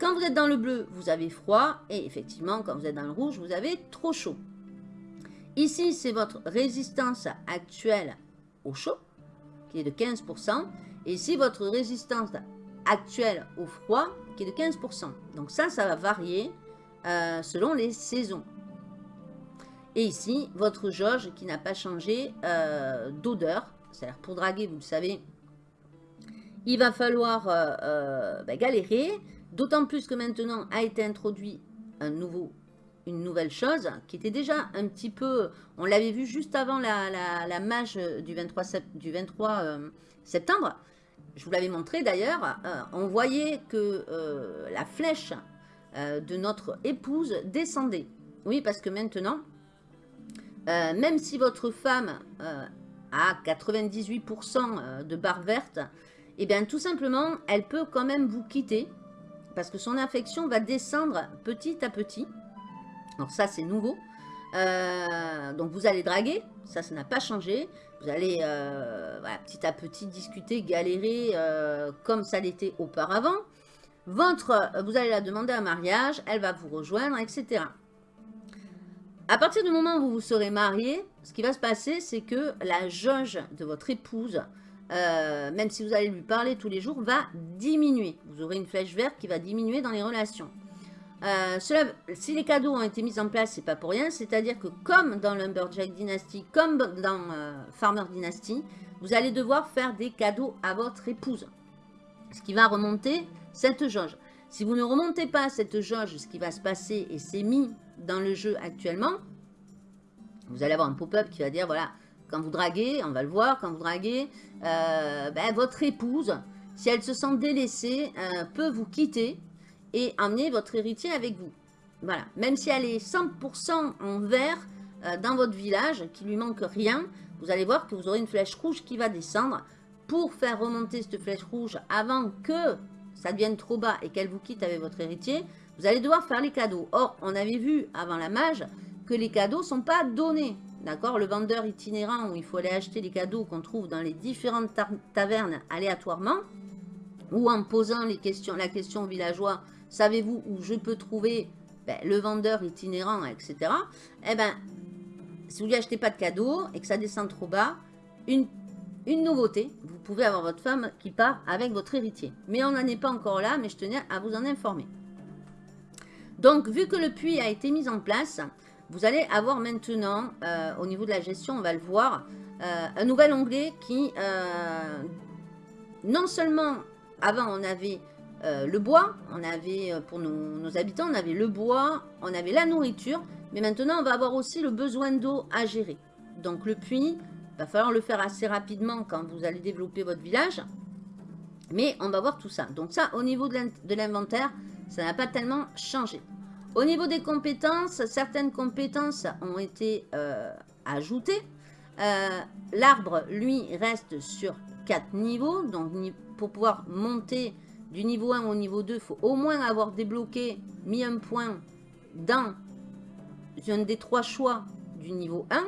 Quand vous êtes dans le bleu, vous avez froid. Et effectivement, quand vous êtes dans le rouge, vous avez trop chaud. Ici, c'est votre résistance actuelle au chaud, qui est de 15%. Et ici, votre résistance actuelle au froid, qui est de 15%. Donc ça, ça va varier euh, selon les saisons. Et ici, votre jauge qui n'a pas changé euh, d'odeur. C'est-à-dire pour draguer, vous le savez, il va falloir euh, ben, galérer. D'autant plus que maintenant a été introduit un nouveau, une nouvelle chose qui était déjà un petit peu... On l'avait vu juste avant la, la, mage du 23, du 23 septembre. Je vous l'avais montré d'ailleurs. on voyait que la flèche euh, de notre épouse descendait. Oui, parce que maintenant, euh, même si votre femme euh, à 98% de barre verte, eh bien tout simplement, elle peut quand même vous quitter parce que son affection va descendre petit à petit. Alors ça, c'est nouveau. Donc vous allez draguer, ça, ça n'a pas changé. Vous allez petit à petit discuter, galérer comme ça l'était auparavant. Votre, vous allez la demander un mariage, elle va vous rejoindre, etc. À partir du moment où vous serez marié, ce qui va se passer, c'est que la jauge de votre épouse, même si vous allez lui parler tous les jours, va diminuer. Vous aurez une flèche verte qui va diminuer dans les relations. Euh, si les cadeaux ont été mis en place, c'est pas pour rien. C'est-à-dire que comme dans Lumberjack Dynasty, comme dans euh, Farmer Dynasty, vous allez devoir faire des cadeaux à votre épouse. Ce qui va remonter cette jauge. Si vous ne remontez pas cette jauge, ce qui va se passer, et c'est mis dans le jeu actuellement, vous allez avoir un pop-up qui va dire, voilà, quand vous draguez, on va le voir, quand vous draguez, euh, ben, votre épouse, si elle se sent délaissée, peut vous quitter et emmener votre héritier avec vous. Voilà, même si elle est 100% en vert euh, dans votre village, qu'il lui manque rien, vous allez voir que vous aurez une flèche rouge qui va descendre. Pour faire remonter cette flèche rouge avant que ça devienne trop bas et qu'elle vous quitte avec votre héritier, vous allez devoir faire les cadeaux. Or, on avait vu avant la mage que les cadeaux ne sont pas donnés. D'accord? Le vendeur itinérant où il faut aller acheter les cadeaux qu'on trouve dans les différentes tavernes aléatoirement, ou en posant la question aux villageois savez-vous où je peux trouver ben, le vendeur itinérant, etc. Eh bien, si vous lui achetez pas de cadeau et que ça descend trop bas, une, une nouveauté, vous pouvez avoir votre femme qui part avec votre héritier. Mais on n'en est pas encore là, mais je tenais à vous en informer. Donc, vu que le puits a été mis en place, vous allez avoir maintenant, euh, au niveau de la gestion, on va le voir, euh, un nouvel onglet qui, euh, non seulement, avant on avait le bois, on avait, pour nos, habitants, on avait le bois, on avait la nourriture, mais maintenant on va avoir aussi le besoin d'eau à gérer. Donc le puits, va falloir le faire assez rapidement quand vous allez développer votre village, mais on va voir tout ça. Donc ça, au niveau de l'inventaire, ça n'a pas tellement changé. Au niveau des compétences, certaines compétences ont été euh, ajoutées. L'arbre, lui, reste sur 4 niveaux, donc pour pouvoir monter du niveau 1 au niveau 2, il faut au moins avoir débloqué, mis un point dans un des trois choix du niveau 1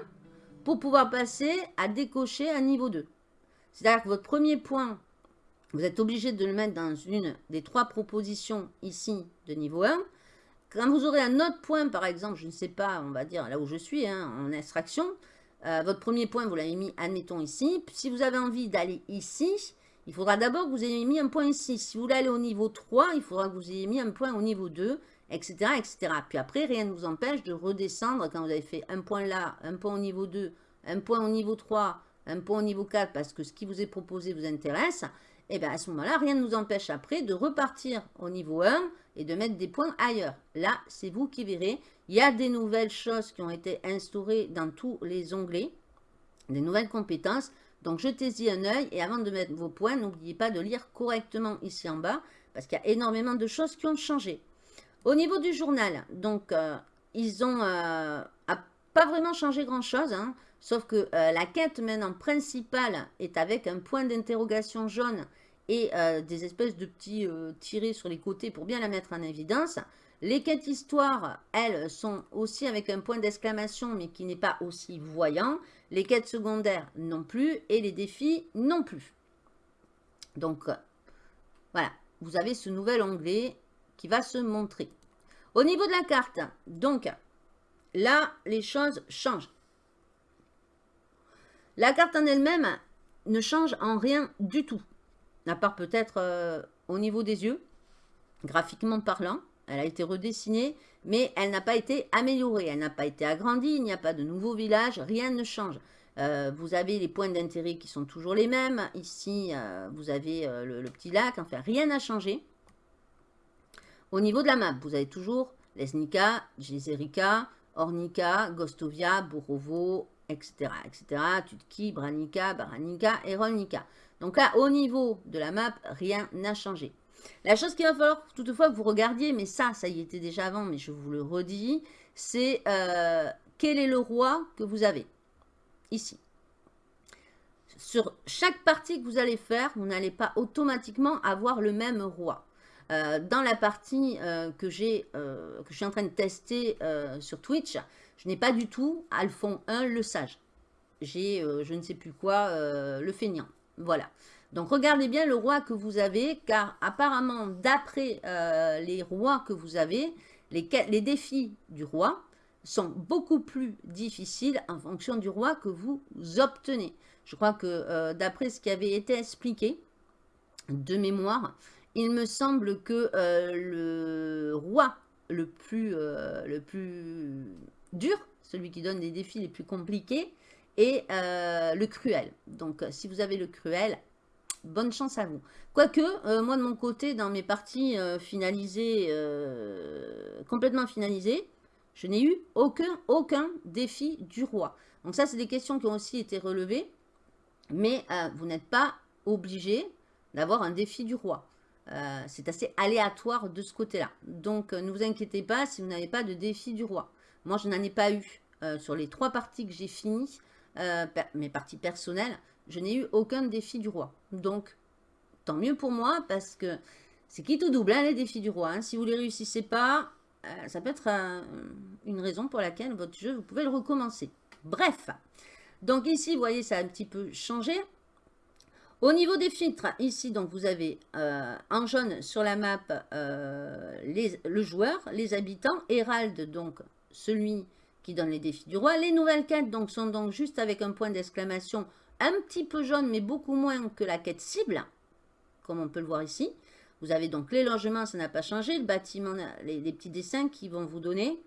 pour pouvoir passer à décocher un niveau 2. C'est-à-dire que votre premier point, vous êtes obligé de le mettre dans une des trois propositions ici de niveau 1. Quand vous aurez un autre point, par exemple, je ne sais pas, on va dire là où je suis, hein, en extraction, euh, votre premier point, vous l'avez mis, admettons, ici. Si vous avez envie d'aller ici, il faudra d'abord que vous ayez mis un point ici. Si vous voulez aller au niveau 3, il faudra que vous ayez mis un point au niveau 2, etc. etc. Puis après, rien ne vous empêche de redescendre quand vous avez fait un point là, un point au niveau 2, un point au niveau 3, un point au niveau 4, parce que ce qui vous est proposé vous intéresse. Et eh bien à ce moment-là, rien ne nous empêche après de repartir au niveau 1 et de mettre des points ailleurs. Là, c'est vous qui verrez. Il y a des nouvelles choses qui ont été instaurées dans tous les onglets, des nouvelles compétences. Donc jetez-y un œil et avant de mettre vos points, n'oubliez pas de lire correctement ici en bas parce qu'il y a énormément de choses qui ont changé. Au niveau du journal, donc euh, ils ont euh, pas vraiment changé grand chose, hein, sauf que euh, la quête maintenant principale est avec un point d'interrogation jaune et des espèces de petits tirés sur les côtés pour bien la mettre en évidence. Les quêtes histoire, elles, sont aussi avec un point d'exclamation mais qui n'est pas aussi voyant les quêtes secondaires non plus, et les défis non plus. Donc, euh, voilà, vous avez ce nouvel onglet qui va se montrer. Au niveau de la carte, donc, là, les choses changent. La carte en elle-même ne change en rien du tout, à part peut-être euh, au niveau des yeux, graphiquement parlant. Elle a été redessinée, mais elle n'a pas été améliorée, elle n'a pas été agrandie, il n'y a pas de nouveau village, rien ne change. Euh, vous avez les points d'intérêt qui sont toujours les mêmes. Ici, euh, vous avez le, petit lac. Enfin, rien n'a changé. Au niveau de la map, vous avez toujours Lesnica, Jezerica, Ornica, Gostovia, Borovo, etc. etc. Tutki, Branica, Baranica et. Donc là, au niveau de la map, rien n'a changé. La chose qu'il va falloir toutefois que vous regardiez, mais ça, ça y était déjà avant, mais je vous le redis, c'est euh, quel est le roi que vous avez? Ici. sur chaque partie que vous allez faire, vous n'allez pas automatiquement avoir le même roi. Euh, dans la partie euh, que, euh, que je suis en train de tester sur Twitch, je n'ai pas du tout Alphon 1 le sage. J'ai je ne sais plus quoi, le feignant. Voilà. Donc regardez bien le roi que vous avez, car apparemment, d'après les rois que vous avez, les défis du roi sont beaucoup plus difficiles en fonction du roi que vous obtenez. Je crois que d'après ce qui avait été expliqué, de mémoire, il me semble que euh, le roi le plus, euh, le plus dur, celui qui donne des défis les plus compliqués, est euh, le cruel. Donc, si vous avez le cruel, bonne chance à vous. Quoique, moi de mon côté, dans mes parties finalisées, complètement finalisées, je n'ai eu aucun, aucun défi du roi. Donc ça, c'est des questions qui ont aussi été relevées, mais vous n'êtes pas obligé d'avoir un défi du roi. Euh, c'est assez aléatoire de ce côté-là. Donc, euh, ne vous inquiétez pas si vous n'avez pas de défi du roi. Moi, je n'en ai pas eu euh, sur les trois parties que j'ai finies, mes parties personnelles, je n'ai eu aucun défi du roi. Donc, tant mieux pour moi parce que c'est qui tout double, hein, les défis du roi. Hein. Si vous ne les réussissez pas, ça peut être une raison pour laquelle votre jeu, vous pouvez le recommencer. Bref, donc ici, vous voyez, ça a un petit peu changé. Au niveau des filtres, ici, donc vous avez euh, en jaune sur la map euh, le joueur, les habitants, Hérald, donc celui qui donne les défis du roi. Les nouvelles quêtes donc, sont donc juste avec un point d'exclamation un petit peu jaune, mais beaucoup moins que la quête cible, comme on peut le voir ici. Vous avez donc les logements, ça n'a pas changé, le bâtiment, les, petits dessins qui vont vous donner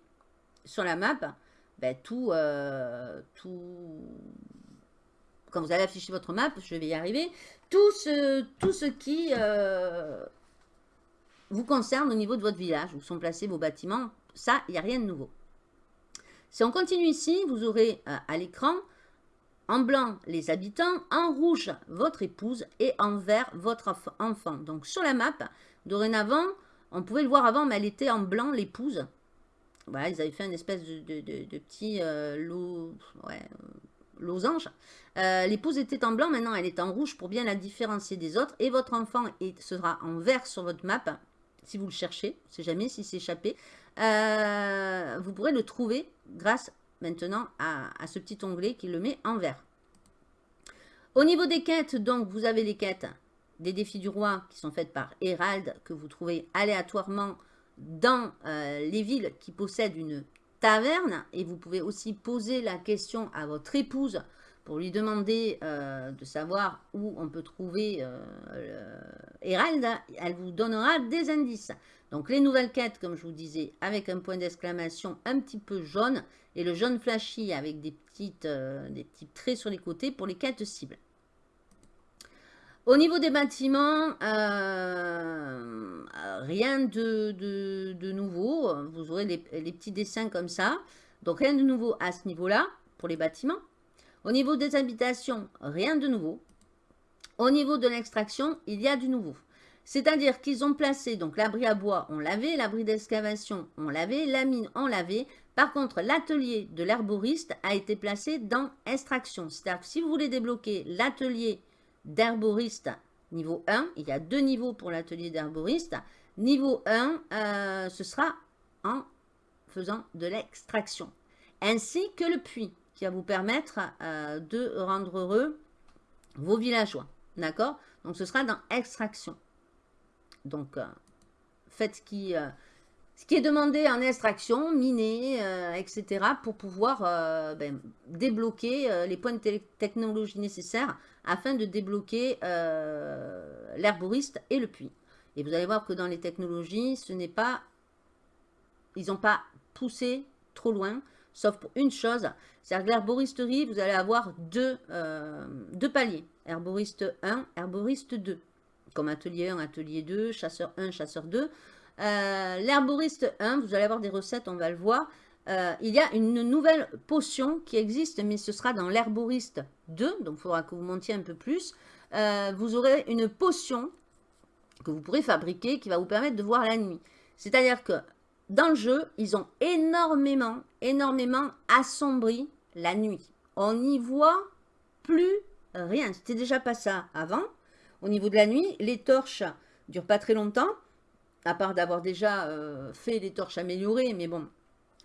sur la map ben, tout, euh, tout, quand vous allez afficher votre map, je vais y arriver, tout ce, tout ce qui euh, vous concerne au niveau de votre village, où sont placés vos bâtiments, ça, il n'y a rien de nouveau. Si on continue ici, vous aurez euh, à l'écran, en blanc, les habitants, en rouge, votre épouse, et en vert, votre enfant. Donc sur la map, dorénavant, on pouvait le voir avant, mais elle était en blanc, l'épouse. Voilà, ils avaient fait une espèce de, petit euh, lot, ouais, losange. Euh, l'épouse était en blanc, maintenant elle est en rouge pour bien la différencier des autres. Et votre enfant sera en vert sur votre map, si vous le cherchez, on sait jamais s'il s'est échappé. Euh, vous pourrez le trouver grâce maintenant à, ce petit onglet qui le met en vert. Au niveau des quêtes, donc vous avez les quêtes des défis du roi qui sont faites par Hérald, que vous trouvez aléatoirement dans euh, les villes qui possèdent une Et vous pouvez aussi poser la question à votre épouse pour lui demander euh, de savoir où on peut trouver euh. Elle vous donnera des indices. Donc les nouvelles quêtes, comme je vous disais, avec un point d'exclamation un petit peu jaune. Et le jaune flashy avec des, petites, euh, des petits traits sur les côtés pour les quêtes cibles. Au niveau des bâtiments, euh, rien de, nouveau. Vous aurez les, petits dessins comme ça. Donc rien de nouveau à ce niveau-là pour les bâtiments. Au niveau des habitations, rien de nouveau. Au niveau de l'extraction, il y a du nouveau. C'est-à-dire qu'ils ont placé, donc l'abri à bois, on l'avait, l'abri d'excavation, on l'avait, la mine, on l'avait. Par contre, l'atelier de l'herboriste a été placé dans extraction. C'est-à-dire que si vous voulez débloquer l'atelier d'herboriste niveau 1. Il y a deux niveaux pour l'atelier d'herboriste. Niveau 1, euh, ce sera en faisant de l'extraction. Ainsi que le puits, qui va vous permettre euh, de rendre heureux vos villageois. D'accord? Donc, ce sera dans extraction. Donc, euh, faites qui, ce qui est demandé en extraction, miner, etc. pour pouvoir ben, débloquer les points de technologie nécessaires afin de débloquer euh, l'herboriste et le puits. Et vous allez voir que dans les technologies, ce n'est pas... Ils n'ont pas poussé trop loin, sauf pour une chose, c'est-à-dire que l'herboristerie, vous allez avoir deux, euh, deux paliers. Herboriste 1, herboriste 2. Comme atelier 1, atelier 2, chasseur 1, chasseur 2. Euh, l'herboriste 1, vous allez avoir des recettes, on va le voir. Euh, il y a une nouvelle potion qui existe, mais ce sera dans l'herboriste 2, donc il faudra que vous montiez un peu plus. Euh, vous aurez une potion que vous pourrez fabriquer qui va vous permettre de voir la nuit. C'est-à-dire que dans le jeu, ils ont énormément, énormément assombri la nuit. On n'y voit plus rien. C'était déjà pas ça avant. Au niveau de la nuit, les torches durent pas très longtemps, à part d'avoir déjà euh, fait les torches améliorées, mais bon,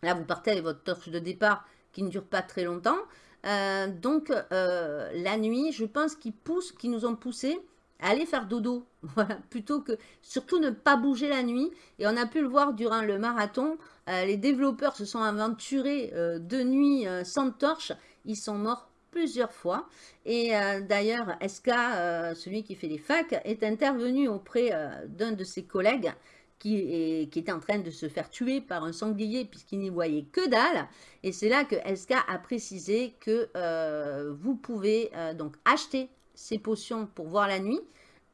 là vous partez avec votre torche de départ qui ne dure pas très longtemps. Euh, donc euh, la nuit, je pense qu'ils poussent, qu'ils nous ont poussé à aller faire dodo, *laughs* voilà, plutôt que surtout ne pas bouger la nuit. Et on a pu le voir durant le marathon, les développeurs se sont aventurés de nuit sans torche, ils sont morts plusieurs fois. Et d'ailleurs, SK, celui qui fait les facs, est intervenu auprès d'un de ses collègues qui, qui, était en train de se faire tuer par un sanglier puisqu'il n'y voyait que dalle. Et c'est là que SK a précisé que euh, vous pouvez euh, donc acheter ces potions pour voir la nuit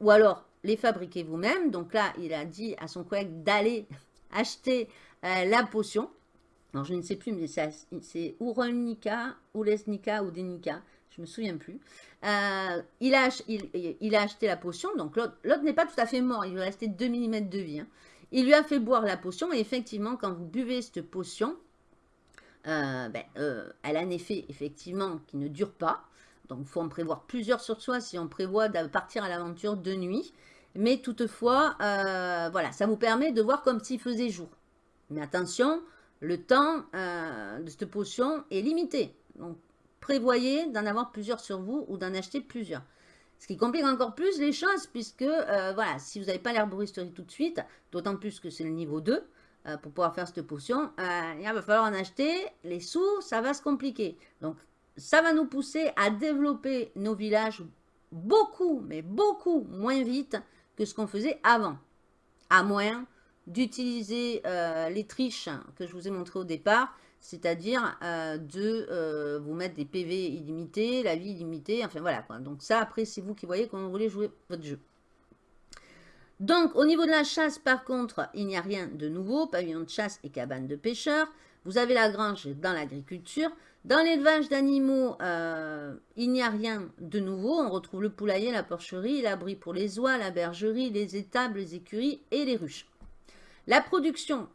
ou alors les fabriquer vous-même. Donc là, il a dit à son collègue d'aller *laughs* acheter euh, la potion. Alors, je ne sais plus, mais c'est Uronika, Lesnika ou Denika. Je me souviens plus. il, a, il, a acheté la potion. Donc, l'autre n'est pas tout à fait mort. Il lui restait 2 mm de vie. Hein. Il lui a fait boire la potion et effectivement, quand vous buvez cette potion, euh, ben, euh, elle a un effet effectivement qui ne dure pas. Donc, il faut en prévoir plusieurs sur soi si on prévoit de partir à l'aventure de nuit. Mais toutefois, euh, voilà, ça vous permet de voir comme s'il faisait jour. Mais attention, le temps de cette potion est limité. Donc, prévoyez d'en avoir plusieurs sur vous ou d'en acheter plusieurs. Ce qui complique encore plus les choses, puisque, euh, voilà, si vous n'avez pas l'herboristerie tout de suite, d'autant plus que c'est le niveau 2, euh, pour pouvoir faire cette potion, euh, il va falloir en acheter. Les sous, ça va se compliquer. Donc, ça va nous pousser à développer nos villages beaucoup, mais beaucoup moins vite que ce qu'on faisait avant. À moins d'utiliser les triches que je vous ai montrées au départ, c'est-à-dire euh, de euh, vous mettre des PV illimités, la vie illimitée, enfin voilà quoi. Donc ça, après, c'est vous qui voyez comment vous voulez jouer votre jeu. Donc, au niveau de la chasse, par contre, il n'y a rien de nouveau. Pavillon de chasse et cabane de pêcheurs. Vous avez la grange dans l'agriculture. Dans l'élevage d'animaux, euh, il n'y a rien de nouveau. On retrouve le poulailler, la porcherie, l'abri pour les oies, la bergerie, les étables, les écuries et les ruches. La production,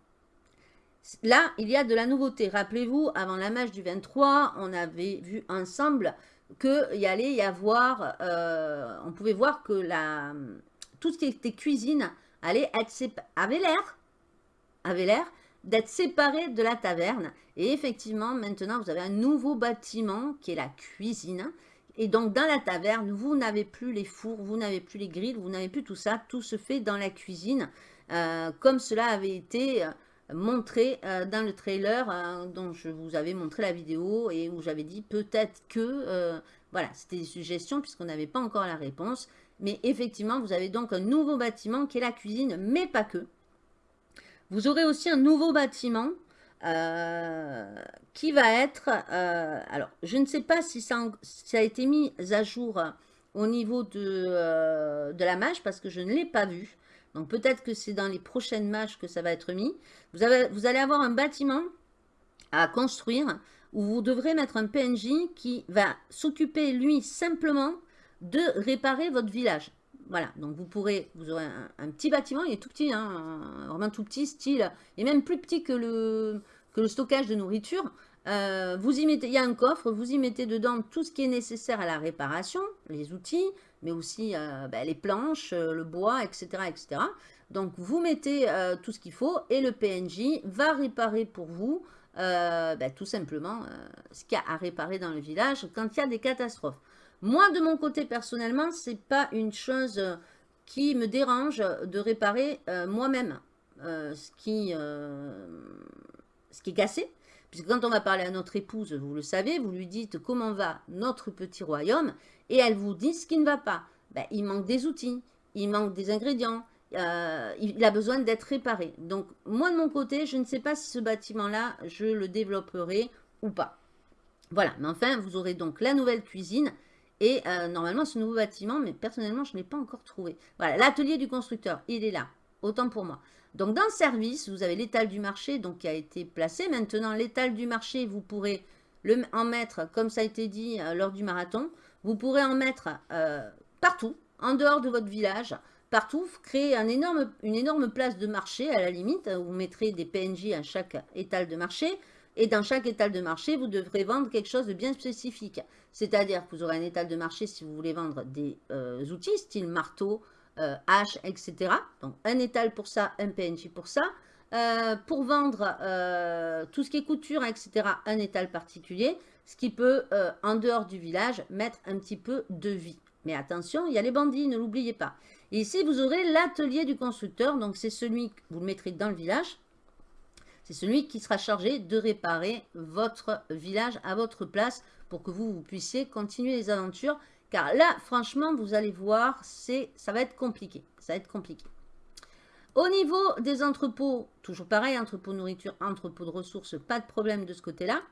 Là, il y a de la nouveauté. Rappelez-vous, avant la match du 23, on avait vu ensemble qu'il y allait y avoir, euh, on pouvait voir que la, tout ce qui était cuisine allait être avait l'air, avait l'air d'être séparé de la taverne. Et effectivement, maintenant, vous avez un nouveau bâtiment qui est la cuisine. Et donc, dans la taverne, vous n'avez plus les fours, vous n'avez plus les grilles, vous n'avez plus tout ça. Tout se fait dans la cuisine, euh, comme cela avait été montré euh, dans le trailer euh, dont je vous avais montré la vidéo et où j'avais dit peut-être que, euh, voilà, c'était des suggestions puisqu'on n'avait pas encore la réponse. Mais effectivement, vous avez donc un nouveau bâtiment qui est la cuisine, mais pas que. Vous aurez aussi un nouveau bâtiment qui va être, alors je ne sais pas si ça, a été mis à jour au niveau de, de la mage parce que je ne l'ai pas vu. Donc peut-être que c'est dans les prochaines matchs que ça va être mis. Vous, allez avoir un bâtiment à construire où vous devrez mettre un PNJ qui va s'occuper, lui, simplement de réparer votre village. Voilà, donc vous pourrez, vous aurez un, petit bâtiment, il est tout petit, hein, vraiment tout petit, style, et même plus petit que le, que le stockage de nourriture. Euh, vous y mettez, il y a un coffre, vous y mettez dedans tout ce qui est nécessaire à la réparation, les outils, mais aussi euh, ben, les planches, euh, le bois, etc. etc. Donc, vous mettez tout ce qu'il faut et le PNJ va réparer pour vous ben, tout simplement ce qu'il y a à réparer dans le village quand il y a des catastrophes. Moi, de mon côté, personnellement, ce n'est pas une chose qui me dérange de réparer moi-même ce, qui, ce qui est cassé. Puisque quand on va parler à notre épouse, vous le savez, vous lui dites comment va notre petit royaume et elle vous dit ce qui ne va pas. Ben, il manque des outils, il manque des ingrédients, euh, il a besoin d'être réparé. Donc, moi de mon côté, je ne sais pas si ce bâtiment-là, je le développerai ou pas. Voilà, mais enfin, vous aurez donc la nouvelle cuisine et euh, normalement ce nouveau bâtiment, mais personnellement, je ne l'ai pas encore trouvé. Voilà, l'atelier du constructeur, il est là, autant pour moi. Donc, dans le service, vous avez l'étal du marché donc, qui a été placé. Maintenant, l'étal du marché, vous pourrez en mettre, comme ça a été dit euh, lors du marathon, vous pourrez en mettre euh, partout, en dehors de votre village, partout, créer une énorme place de marché à la limite. Vous mettrez des PNJ à chaque étal de marché Et dans chaque étal de marché, vous devrez vendre quelque chose de bien spécifique. C'est-à-dire que vous aurez un étal de marché si vous voulez vendre des euh, outils, style marteau, euh, hache, etc. Donc un étal pour ça, un PNJ pour ça. Pour vendre tout ce qui est couture, etc., un étal particulier, ce qui peut, en dehors du village, mettre un petit peu de vie. Mais attention, il y a les bandits, ne l'oubliez pas. Et ici, vous aurez l'atelier du constructeur. Donc, c'est celui que vous le mettrez dans le village. C'est celui qui sera chargé de réparer votre village à votre place pour que vous, puissiez continuer les aventures. Car là, franchement, vous allez voir, ça va être compliqué. Ça va être compliqué. Au niveau des entrepôts, toujours pareil, entrepôt nourriture, entrepôt de ressources, pas de problème de ce côté-là.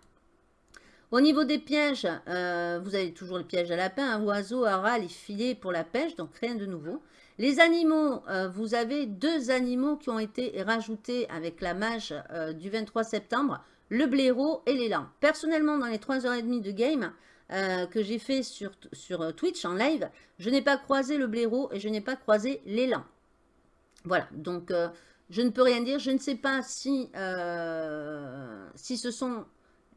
Au niveau des pièges, euh, vous avez toujours les pièges à lapin, à oiseaux, rats, les filets pour la pêche, donc rien de nouveau. Les animaux, euh, vous avez deux animaux qui ont été rajoutés avec la mage euh, du 23 septembre, le blaireau et l'élan. Personnellement, dans les 3h30 de game que j'ai fait sur, Twitch en live, je n'ai pas croisé le blaireau et je n'ai pas croisé l'élan. Voilà, donc je ne peux rien dire. Je ne sais pas si ce sont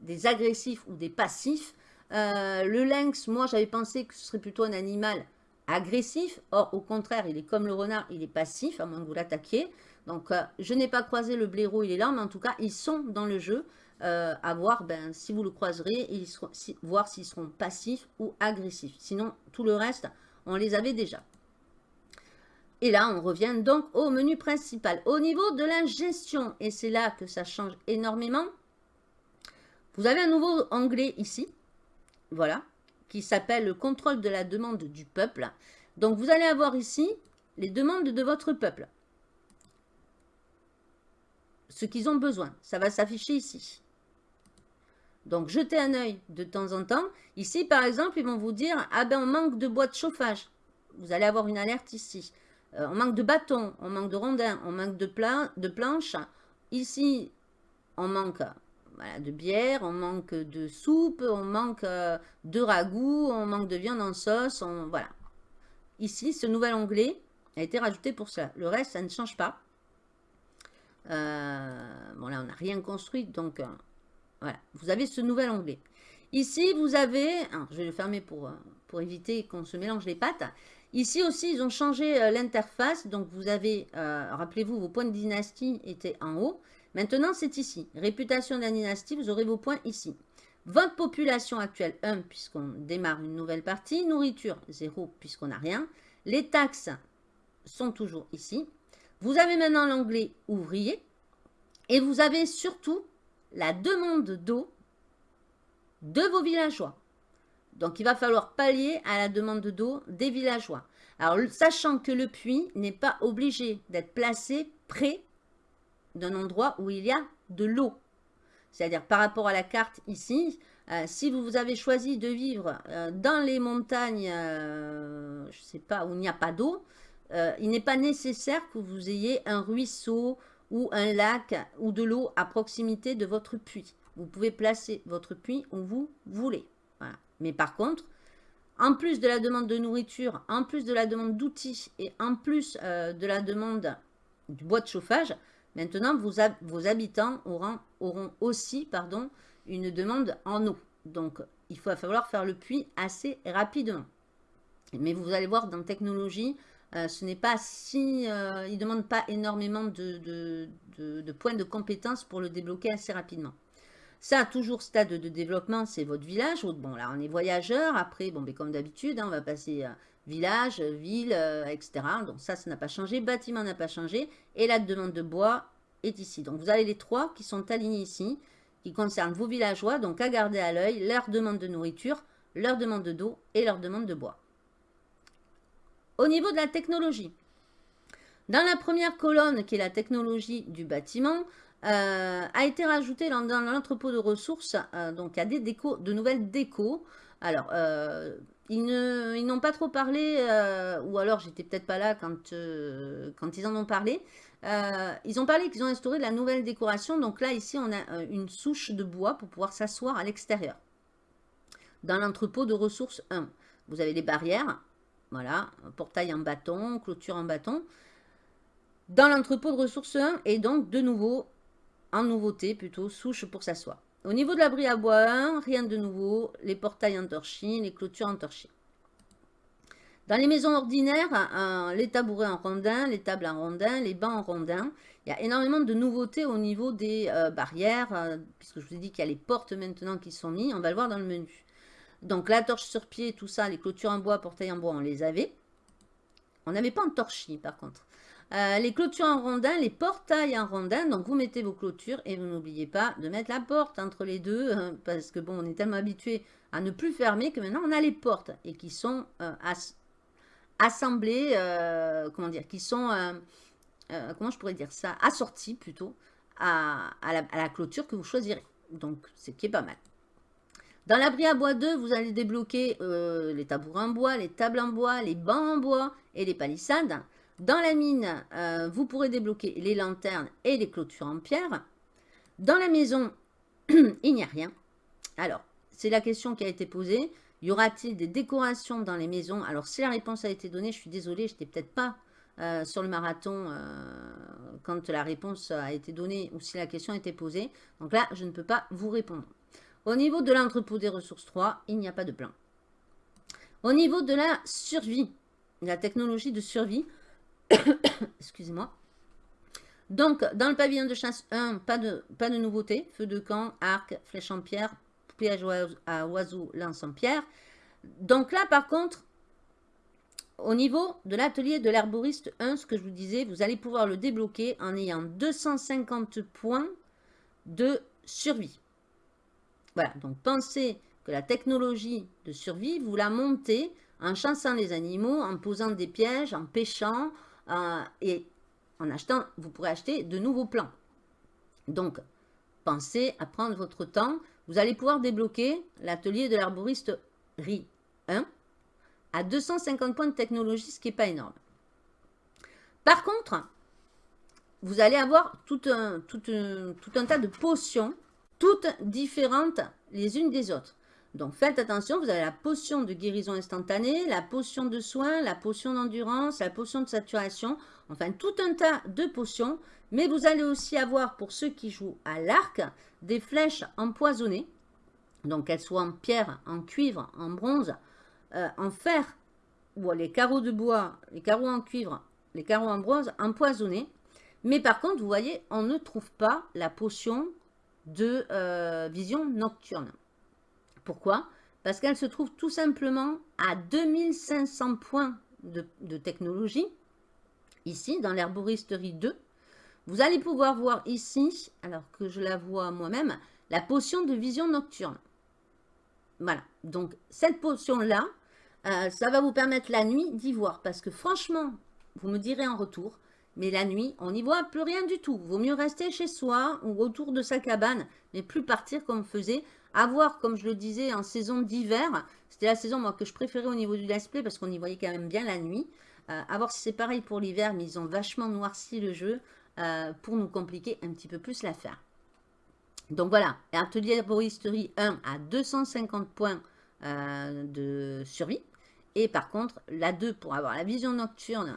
des agressifs ou des passifs. Euh, le lynx, moi j'avais pensé que ce serait plutôt un animal agressif. Or, au contraire, il est comme le renard, il est passif, à moins que vous l'attaquiez. Donc, euh, je n'ai pas croisé le blaireau et larmes, mais en tout cas, ils sont dans le jeu. Euh, à voir ben, si vous le croiserez, et voir s'ils seront passifs ou agressifs. Sinon, tout le reste, on les avait déjà. Et là, on revient donc au menu principal. Au niveau de la gestion, et c'est là que ça change énormément, vous avez un nouveau onglet ici, voilà, qui s'appelle le contrôle de la demande du peuple. Donc, vous allez avoir ici les demandes de votre peuple. Ce qu'ils ont besoin. Ça va s'afficher ici. Donc, jetez un œil de temps en temps. Ici, par exemple, ils vont vous dire, ah ben, on manque de bois de chauffage. Vous allez avoir une alerte ici. Euh, on manque de bâtons, on manque de rondins, on manque de planches. Ici, on manque de bière, on manque de soupe, on manque euh, de ragoût, on manque de viande en sauce, voilà. Ici, ce nouvel onglet a été rajouté pour cela. Le reste, ça ne change pas. Euh, bon, là, on n'a rien construit, donc euh, voilà. Vous avez ce nouvel onglet. Ici, vous avez, je vais le fermer pour, pour éviter qu'on se mélange les pattes. Ici aussi, ils ont changé l'interface. Donc, vous avez, rappelez-vous, vos points de dynastie étaient en haut. Maintenant, c'est ici. Réputation de la dynastie, vous aurez vos points ici. Votre population actuelle, 1, puisqu'on démarre une nouvelle partie. Nourriture, 0, puisqu'on n'a rien. Les taxes sont toujours ici. Vous avez maintenant l'onglet ouvrier. Et vous avez surtout la demande d'eau de vos villageois. Donc, il va falloir pallier à la demande d'eau des villageois. Alors, sachant que le puits n'est pas obligé d'être placé près d'un endroit où il y a de l'eau. C'est-à-dire par rapport à la carte ici, euh, si vous avez choisi de vivre euh, dans les montagnes, euh, je ne sais pas, où il n'y a pas d'eau, il n'est pas nécessaire que vous ayez un ruisseau ou un lac ou de l'eau à proximité de votre puits. Vous pouvez placer votre puits où vous voulez. Mais par contre, en plus de la demande de nourriture, en plus de la demande d'outils et en plus de la demande du bois de chauffage, Maintenant, vos, habitants auront, aussi pardon, une demande en eau. Donc, il va falloir faire le puits assez rapidement. Mais vous allez voir, dans technologie, euh, ce n'est pas si... Euh, il ne demande pas énormément de, points de compétence pour le débloquer assez rapidement. Ça, toujours stade de développement, c'est votre village. Bon, là, on est voyageur. Après, bon, mais comme d'habitude, hein, on va passer euh, village, ville, euh, etc. Donc ça, ça n'a pas changé. Bâtiment n'a pas changé. Et la demande de bois est ici. Donc vous avez les trois qui sont alignés ici, qui concernent vos villageois. Donc à garder à l'œil, leur demande de nourriture, leur demande d'eau et leur demande de bois. Au niveau de la technologie, dans la première colonne, qui est la technologie du bâtiment, euh, a été rajouté dans, l'entrepôt de ressources, euh, donc a des décos, de nouvelles décos. Alors, ils n'ont pas trop parlé, euh, ou alors j'étais peut-être pas là quand, euh, ils en ont parlé. Euh, ils ont parlé qu'ils ont instauré de la nouvelle décoration. Donc là, ici, on a une souche de bois pour pouvoir s'asseoir à l'extérieur. Dans l'entrepôt de ressources 1, vous avez les barrières. Voilà, portail en bâton, clôture en bâton. Dans l'entrepôt de ressources 1, et donc de nouveau, en nouveauté plutôt, souche pour s'asseoir. Au niveau de l'abri à bois 1, rien de nouveau. Les portails en torchis, les clôtures en torchis. Dans les maisons ordinaires, les tabourets en rondin, les tables en rondin, les bancs en rondin. Il y a énormément de nouveautés au niveau des euh, barrières, euh, puisque je vous ai dit qu'il y a les portes maintenant qui sont mises. On va le voir dans le menu. Donc la torche sur pied, tout ça, les clôtures en bois, portails en bois, on les avait. On n'avait pas en torchis par contre. Euh, les clôtures en rondin, les portails en rondin. Donc, vous mettez vos clôtures et vous n'oubliez pas de mettre la porte entre les deux. Hein, parce que, bon, on est tellement habitué à ne plus fermer que maintenant, on a les portes et qui sont euh, assemblées, euh, comment dire, qui sont, comment je pourrais dire ça, assorties plutôt à, la, clôture que vous choisirez. Donc, c'est qui est pas mal. Dans l'abri à bois 2, vous allez débloquer les tabourets en bois, les tables en bois, les bancs en bois et les palissades. Dans la mine, euh, vous pourrez débloquer les lanternes et les clôtures en pierre. Dans la maison, *clears throat* il n'y a rien. Alors, c'est la question qui a été posée. Y aura-t-il des décorations dans les maisons? Alors, si la réponse a été donnée, je suis désolée, je n'étais peut-être pas euh, sur le marathon euh, quand la réponse a été donnée ou si la question a été posée. Donc là, je ne peux pas vous répondre. Au niveau de l'entrepôt des ressources 3, il n'y a pas de plan. Au niveau de la survie, la technologie de survie, *coughs* Excusez-moi. Donc, dans le pavillon de chasse 1, pas de, pas nouveauté. Feu de camp, arc, flèche en pierre, piège à oiseau, lance en pierre. Donc là, par contre, au niveau de l'atelier de l'herboriste 1, ce que je vous disais, vous allez pouvoir le débloquer en ayant 250 points de survie. Voilà, donc pensez que la technologie de survie, vous la montez en chassant les animaux, en posant des pièges, en pêchant, euh, et en achetant, vous pourrez acheter de nouveaux plans. Donc, pensez à prendre votre temps. Vous allez pouvoir débloquer l'atelier de l'arboriste RI 1 à 250 points de technologie, ce qui n'est pas énorme. Par contre, vous allez avoir tout un tas de potions, toutes différentes les unes des autres. Donc faites attention, vous avez la potion de guérison instantanée, la potion de soin, la potion d'endurance, la potion de saturation, enfin tout un tas de potions. Mais vous allez aussi avoir, pour ceux qui jouent à l'arc, des flèches empoisonnées. Donc qu'elles soient en pierre, en cuivre, en bronze, euh, en fer, ou les carreaux de bois, les carreaux en cuivre, les carreaux en bronze, empoisonnés. Mais par contre, vous voyez, on ne trouve pas la potion de euh, vision nocturne. Pourquoi? Parce qu'elle se trouve tout simplement à 2500 points de, technologie, ici, dans l'herboristerie 2. Vous allez pouvoir voir ici, alors que je la vois moi-même, la potion de vision nocturne. Voilà, donc cette potion-là, euh, ça va vous permettre la nuit d'y voir. Parce que franchement, vous me direz en retour, mais la nuit, on n'y voit plus rien du tout. Vaut mieux rester chez soi ou autour de sa cabane, mais plus partir comme faisait à voir, comme je le disais, en saison d'hiver. C'était la saison moi, que je préférais au niveau du let's play parce qu'on y voyait quand même bien la nuit. Euh, à voir si c'est pareil pour l'hiver, mais ils ont vachement noirci le jeu euh, pour nous compliquer un petit peu plus l'affaire. Donc voilà, atelier herboristerie 1 à 250 points euh, de survie. Et par contre, la 2 pour avoir la vision nocturne,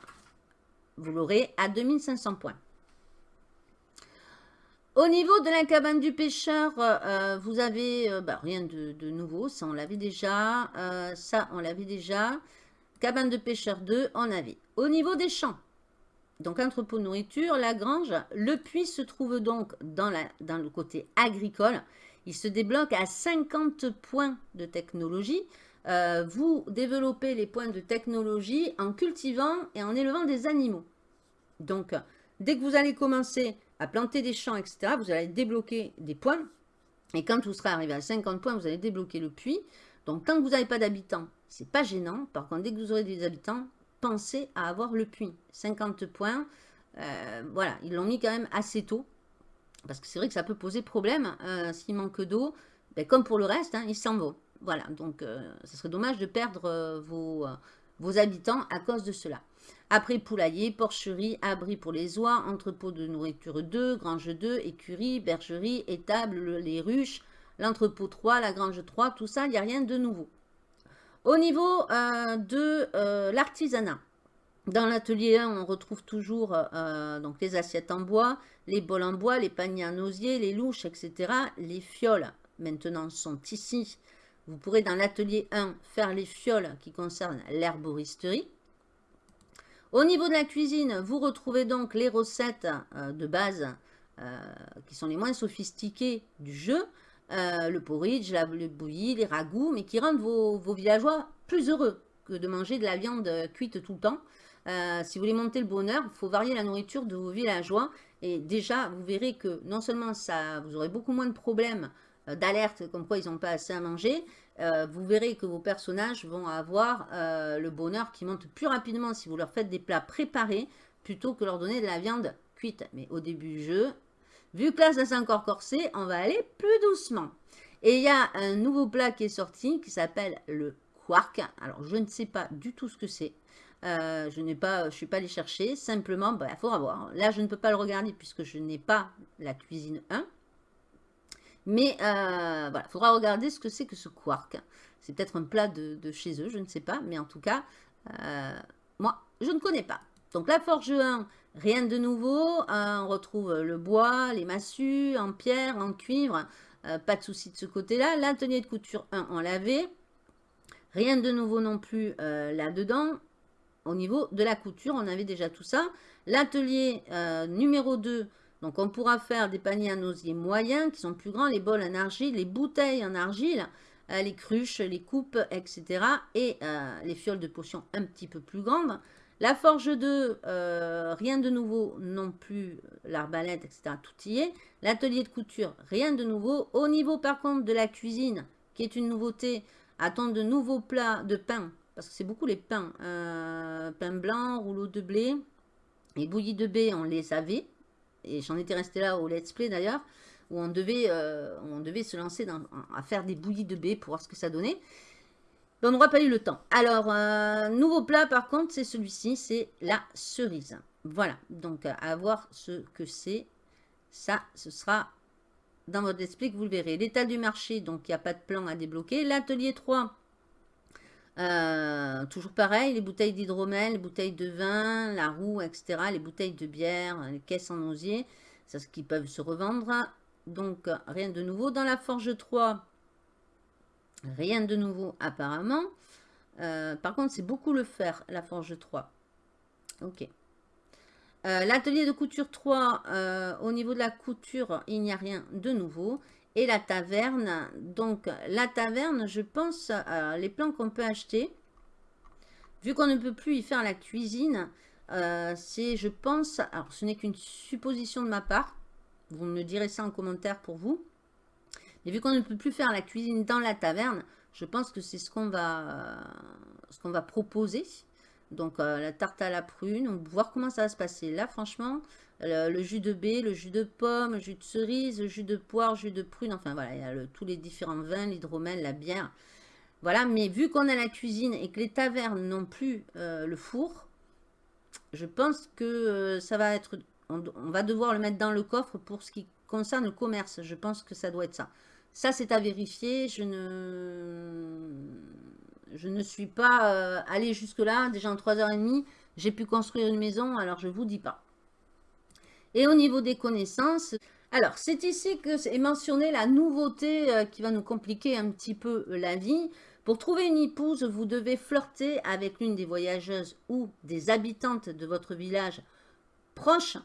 vous l'aurez à 2500 points. Au niveau de la cabane du pêcheur, euh, euh, vous avez euh, bah, rien de, nouveau, ça on l'avait déjà, ça on l'avait déjà. Cabane de pêcheur 2, on avait. Au niveau des champs, donc entrepôt de nourriture, la grange, le puits se trouve donc dans le côté agricole. Il se débloque à 50 points de technologie. vous développez les points de technologie en cultivant et en élevant des animaux. Donc, dès que vous allez commencer à planter des champs, etc., vous allez débloquer des points. Et quand vous serez arrivé à 50 points, vous allez débloquer le puits. Donc, tant que vous n'avez pas d'habitants, c'est pas gênant. Par contre, dès que vous aurez des habitants, pensez à avoir le puits. 50 points, euh, voilà, ils l'ont mis quand même assez tôt. Parce que c'est vrai que ça peut poser problème. Euh, s'il manque d'eau, ben, comme pour le reste, hein, il s'en va. Voilà, donc euh, ça serait dommage de perdre vos habitants à cause de cela. Après poulailler, porcherie, abri pour les oies, entrepôt de nourriture 2, grange 2, écurie, bergerie, étable, les ruches, l'entrepôt 3, la grange 3, tout ça, il n'y a rien de nouveau. Au niveau euh, de euh, l'artisanat, Dans l'atelier 1, on retrouve toujours euh, donc les assiettes en bois, les bols en bois, les paniers en osier, les louches, etc. Les fioles, maintenant, sont ici. Vous pourrez, dans l'atelier 1, faire les fioles qui concernent l'herboristerie. Au niveau de la cuisine, vous retrouvez donc les recettes euh, de base euh, qui sont les moins sophistiquées du jeu. le porridge, le bouilli, les ragoûts, mais qui rendent vos, villageois plus heureux que de manger de la viande cuite tout le temps. Euh, si vous voulez monter le bonheur, il faut varier la nourriture de vos villageois. Et déjà, vous verrez que non seulement ça, vous aurez beaucoup moins de problèmes euh, d'alerte comme quoi ils n'ont pas assez à manger, euh, vous verrez que vos personnages vont avoir le bonheur qui monte plus rapidement si vous leur faites des plats préparés plutôt que leur donner de la viande cuite. Mais au début du jeu, vu que là ça s'est encore corsé, on va aller plus doucement. Et il y a un nouveau plat qui est sorti qui s'appelle le quark. Alors je ne sais pas du tout ce que c'est. Euh, je n'ai pas, je suis pas allé chercher. Simplement, il bah, faudra voir. Là, je ne peux pas le regarder puisque je n'ai pas la cuisine 1. Mais euh, voilà, il faudra regarder ce que c'est que ce quark. C'est peut-être un plat de, chez eux, je ne sais pas. Mais en tout cas, euh, moi, je ne connais pas. Donc la forge 1, rien de nouveau. on retrouve le bois, les massues en pierre, en cuivre. pas de souci de ce côté-là. L'atelier de couture 1, on l'avait. Rien de nouveau non plus là-dedans au niveau de la couture, on avait déjà tout ça. L'atelier euh, numéro 2, donc on pourra faire des paniers en osier moyens qui sont plus grands, les bols en argile, les bouteilles en argile, euh, les cruches, les coupes, etc. Et euh, les fioles de potions un petit peu plus grandes. La forge 2, rien de nouveau non plus, l'arbalète, etc. Tout y est. L'atelier de couture, rien de nouveau. Au niveau par contre de la cuisine, qui est une nouveauté, attendre de nouveaux plats de pain parce que c'est beaucoup les pains. Euh, pain blanc, rouleau de blé. Et bouillies de baie, on les avait. Et j'en étais resté là au let's play d'ailleurs. Où on devait, euh, on devait se lancer à faire des bouillies de baie pour voir ce que ça donnait. Mais on n'aura pas eu le temps. Alors, euh, nouveau plat par contre, c'est celui-ci. C'est la cerise. Voilà. Donc, à voir ce que c'est. Ça, ce sera dans votre esprit que vous le verrez. L'état du marché, donc il n'y a pas de plan à débloquer. L'atelier 3, euh, toujours pareil, les bouteilles d'hydromel, les bouteilles de vin, la roue, etc. Les bouteilles de bière, les caisses en osier, c'est ce qui peuvent se revendre. Donc, rien de nouveau. Dans la Forge 3, rien de nouveau apparemment. Euh, par contre, c'est beaucoup le fer, la Forge 3. Ok. Euh, l'atelier de couture 3, au niveau de la couture, il n'y a rien de nouveau et la taverne. Donc, la taverne, je pense, à les plans qu'on peut acheter. Vu qu'on ne peut plus y faire la cuisine, euh, c'est, je pense, alors ce n'est qu'une supposition de ma part. Vous me direz ça en commentaire pour vous. Mais vu qu'on ne peut plus faire la cuisine dans la taverne, je pense que c'est ce qu'on va, ce qu'on va proposer. Donc, euh, la tarte à la prune, on va voir comment ça va se passer. Là, franchement, le, jus de baie, le jus de pomme, le jus de cerise, le jus de poire, le jus de prune. Enfin, voilà, il y a tous les différents vins, l'hydromel, la bière. Voilà, mais vu qu'on a la cuisine et que les tavernes n'ont plus euh, le four, je pense que euh, ça va être... On, va devoir le mettre dans le coffre pour ce qui concerne le commerce. Je pense que ça doit être ça. Ça, c'est à vérifier. Je ne, je ne suis pas euh, allé jusque-là. Déjà en 3h30, j'ai pu construire une maison, alors je ne vous dis pas. Et au niveau des connaissances, alors c'est ici que est mentionné la nouveauté euh, qui va nous compliquer un petit peu euh, la vie. Pour trouver une épouse, vous devez flirter avec l'une des voyageuses ou des habitantes de votre village proche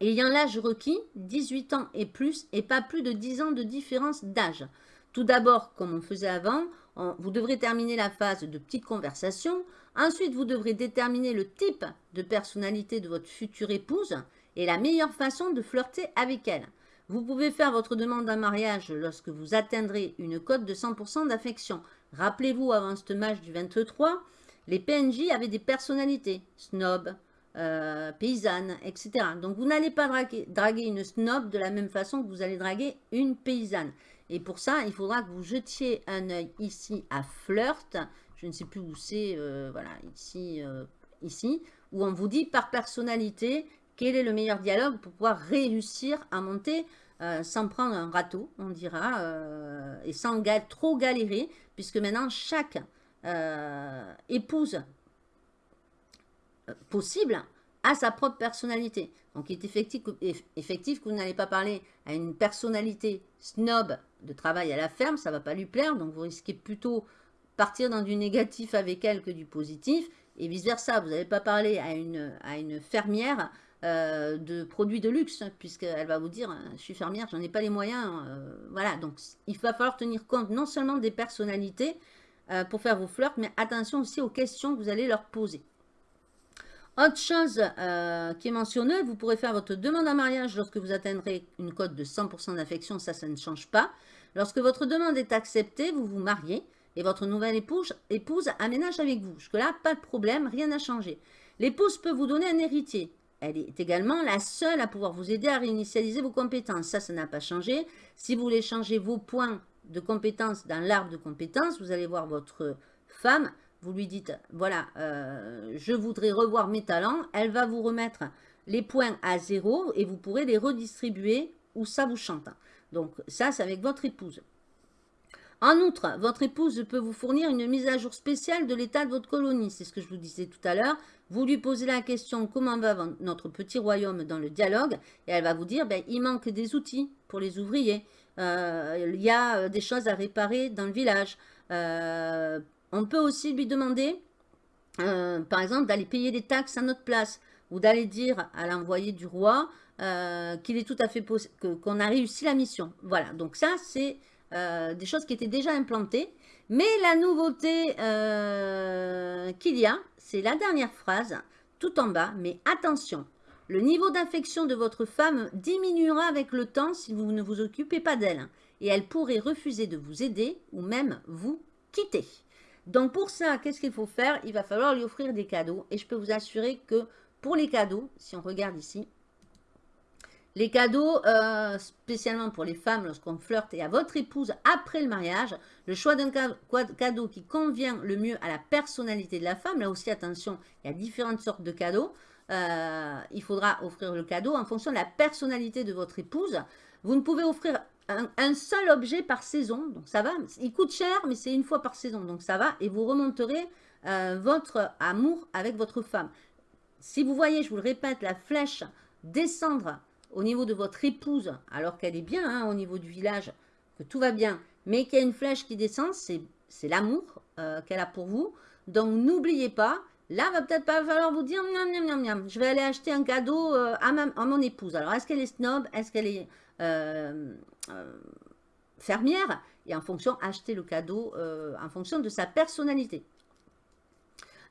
ayant l'âge requis, 18 ans et plus, et pas plus de 10 ans de différence d'âge. Tout d'abord, comme on faisait avant, vous devrez terminer la phase de petite conversation. Ensuite, vous devrez déterminer le type de personnalité de votre future épouse et la meilleure façon de flirter avec elle. Vous pouvez faire votre demande d'un mariage lorsque vous atteindrez une cote de 100% d'affection. Rappelez-vous, avant ce match du 23, les PNJ avaient des personnalités, snob, euh, paysanne, etc. Donc vous n'allez pas draguer, une snob de la même façon que vous allez draguer une paysanne. Et pour ça, il faudra que vous jetiez un œil ici à flirt. Je ne sais plus où c'est, euh, voilà, ici, euh, ici, où on vous dit par personnalité quel est le meilleur dialogue pour pouvoir réussir à monter euh, sans prendre un râteau, on dira, euh, et sans trop galérer, puisque maintenant chaque euh, épouse possible à sa propre personnalité. Donc, il est effectif, que vous n'allez pas parler à une personnalité snob de travail à la ferme, ça ne va pas lui plaire, donc vous risquez plutôt partir dans du négatif avec elle que du positif, et vice-versa, vous n'allez pas parler à une fermière euh, de produits de luxe, puisqu'elle va vous dire, je suis fermière, j'en ai pas les moyens, euh, voilà, donc il va falloir tenir compte non seulement des personnalités euh, pour faire vos flirts, mais attention aussi aux questions que vous allez leur poser. Autre chose qui est mentionnée, vous pourrez faire votre demande en mariage lorsque vous atteindrez une cote de 100% d'affection, ça, ça ne change pas. Lorsque votre demande est acceptée, vous vous mariez et votre nouvelle épouse, épouse aménage avec vous. Jusque-là, pas de problème, rien n'a changé. L'épouse peut vous donner un héritier. Elle est également la seule à pouvoir vous aider à réinitialiser vos compétences. Ça, ça n'a pas changé. Si vous voulez changer vos points de compétences dans l'arbre de compétences, vous allez voir votre femme vous lui dites, voilà, euh, je voudrais revoir mes talents, elle va vous remettre les points à zéro et vous pourrez les redistribuer où ça vous chante. Donc ça, c'est avec votre épouse. En outre, votre épouse peut vous fournir une mise à jour spéciale de l'état de votre colonie. C'est ce que je vous disais tout à l'heure. Vous lui posez la question comment va notre petit royaume dans le dialogue? Et elle va vous dire ben, il manque des outils pour les ouvriers. Euh, il y a euh, des choses à réparer dans le village. Euh, on peut aussi lui demander, par exemple, d'aller payer des taxes à notre place ou d'aller dire à l'envoyé du roi qu'il est tout à fait qu'on a réussi la mission. Voilà, donc ça, c'est euh, des choses qui étaient déjà implantées. Mais la nouveauté qu'il y a, c'est la dernière phrase, tout en bas, mais attention, le niveau d'affection de votre femme diminuera avec le temps si vous ne vous occupez pas d'elle. Et elle pourrait refuser de vous aider ou même vous quitter. Donc pour ça, qu'est-ce qu'il faut faire? Il va falloir lui offrir des cadeaux. Et je peux vous assurer que pour les cadeaux, si on regarde ici, les cadeaux, euh, spécialement pour les femmes, lorsqu'on flirte et à votre épouse après le mariage, le choix d'un cadeau qui convient le mieux à la personnalité de la femme, là aussi attention, il y a différentes sortes de cadeaux, euh, il faudra offrir le cadeau en fonction de la personnalité de votre épouse. Vous ne pouvez offrir un, seul objet par saison, donc ça va. Il coûte cher, mais c'est une fois par saison, donc ça va. Et vous remonterez euh, votre amour avec votre femme. Si vous voyez, je vous le répète, la flèche descendre au niveau de votre épouse, alors qu'elle est bien hein, au niveau du village, que tout va bien, mais qu'il y a une flèche qui descend, c'est l'amour euh, qu'elle a pour vous. Donc n'oubliez pas, là va peut-être pas falloir vous dire, je vais aller acheter un cadeau euh, à, à, mon épouse. Alors est-ce qu'elle est snob Est-ce qu'elle est euh, fermière? Et en fonction, acheter le cadeau en fonction de sa personnalité.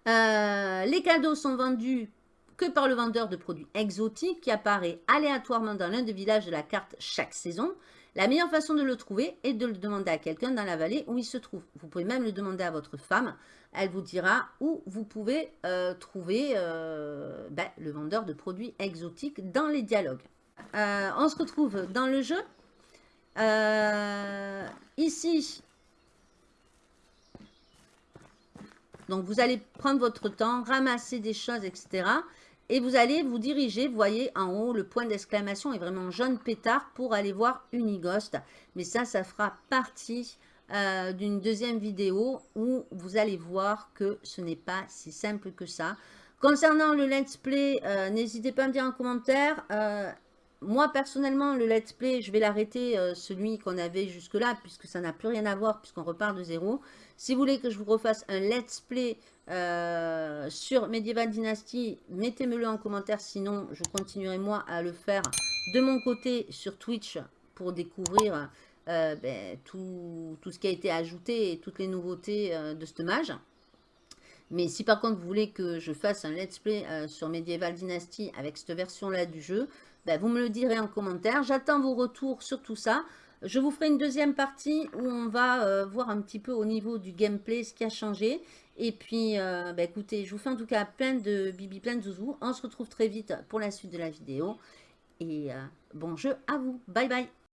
les cadeaux sont vendus que par le vendeur de produits exotiques qui apparaît aléatoirement dans l'un des villages de la carte chaque saison. La meilleure façon de le trouver est de le demander à quelqu'un dans la vallée où il se trouve. Vous pouvez même le demander à votre femme. Elle vous dira où vous pouvez trouver ben, le vendeur de produits exotiques dans les dialogues. Euh, on se retrouve dans le jeu. Euh, ici, donc vous allez prendre votre temps, ramasser des choses, etc. Et vous allez vous diriger, vous voyez en haut, le point d'exclamation est vraiment jaune pétard pour aller voir Unighost. Mais ça, ça fera partie euh, d'une deuxième vidéo où vous allez voir que ce n'est pas si simple que ça. Concernant le let's play, n'hésitez pas à me dire en commentaire moi, personnellement, le let's play, je vais l'arrêter, euh, celui qu'on avait jusque-là, puisque ça n'a plus rien à voir, puisqu'on repart de zéro. Si vous voulez que je vous refasse un let's play euh, sur Medieval Dynasty, mettez-le en commentaire, sinon je continuerai moi à le faire de mon côté sur Twitch pour découvrir euh, ben, tout, ce qui a été ajouté et toutes les nouveautés de ce mage. Mais si par contre vous voulez que je fasse un let's play sur Medieval Dynasty avec cette version-là du jeu, ben, vous me le direz en commentaire. J'attends vos retours sur tout ça. Je vous ferai une deuxième partie où on va euh, voir un petit peu au niveau du gameplay ce qui a changé. Et puis, euh, ben, écoutez, je vous fais en tout cas plein de bibi, plein de zouzou. On se retrouve très vite pour la suite de la vidéo. Et euh, bon jeu à vous. Bye bye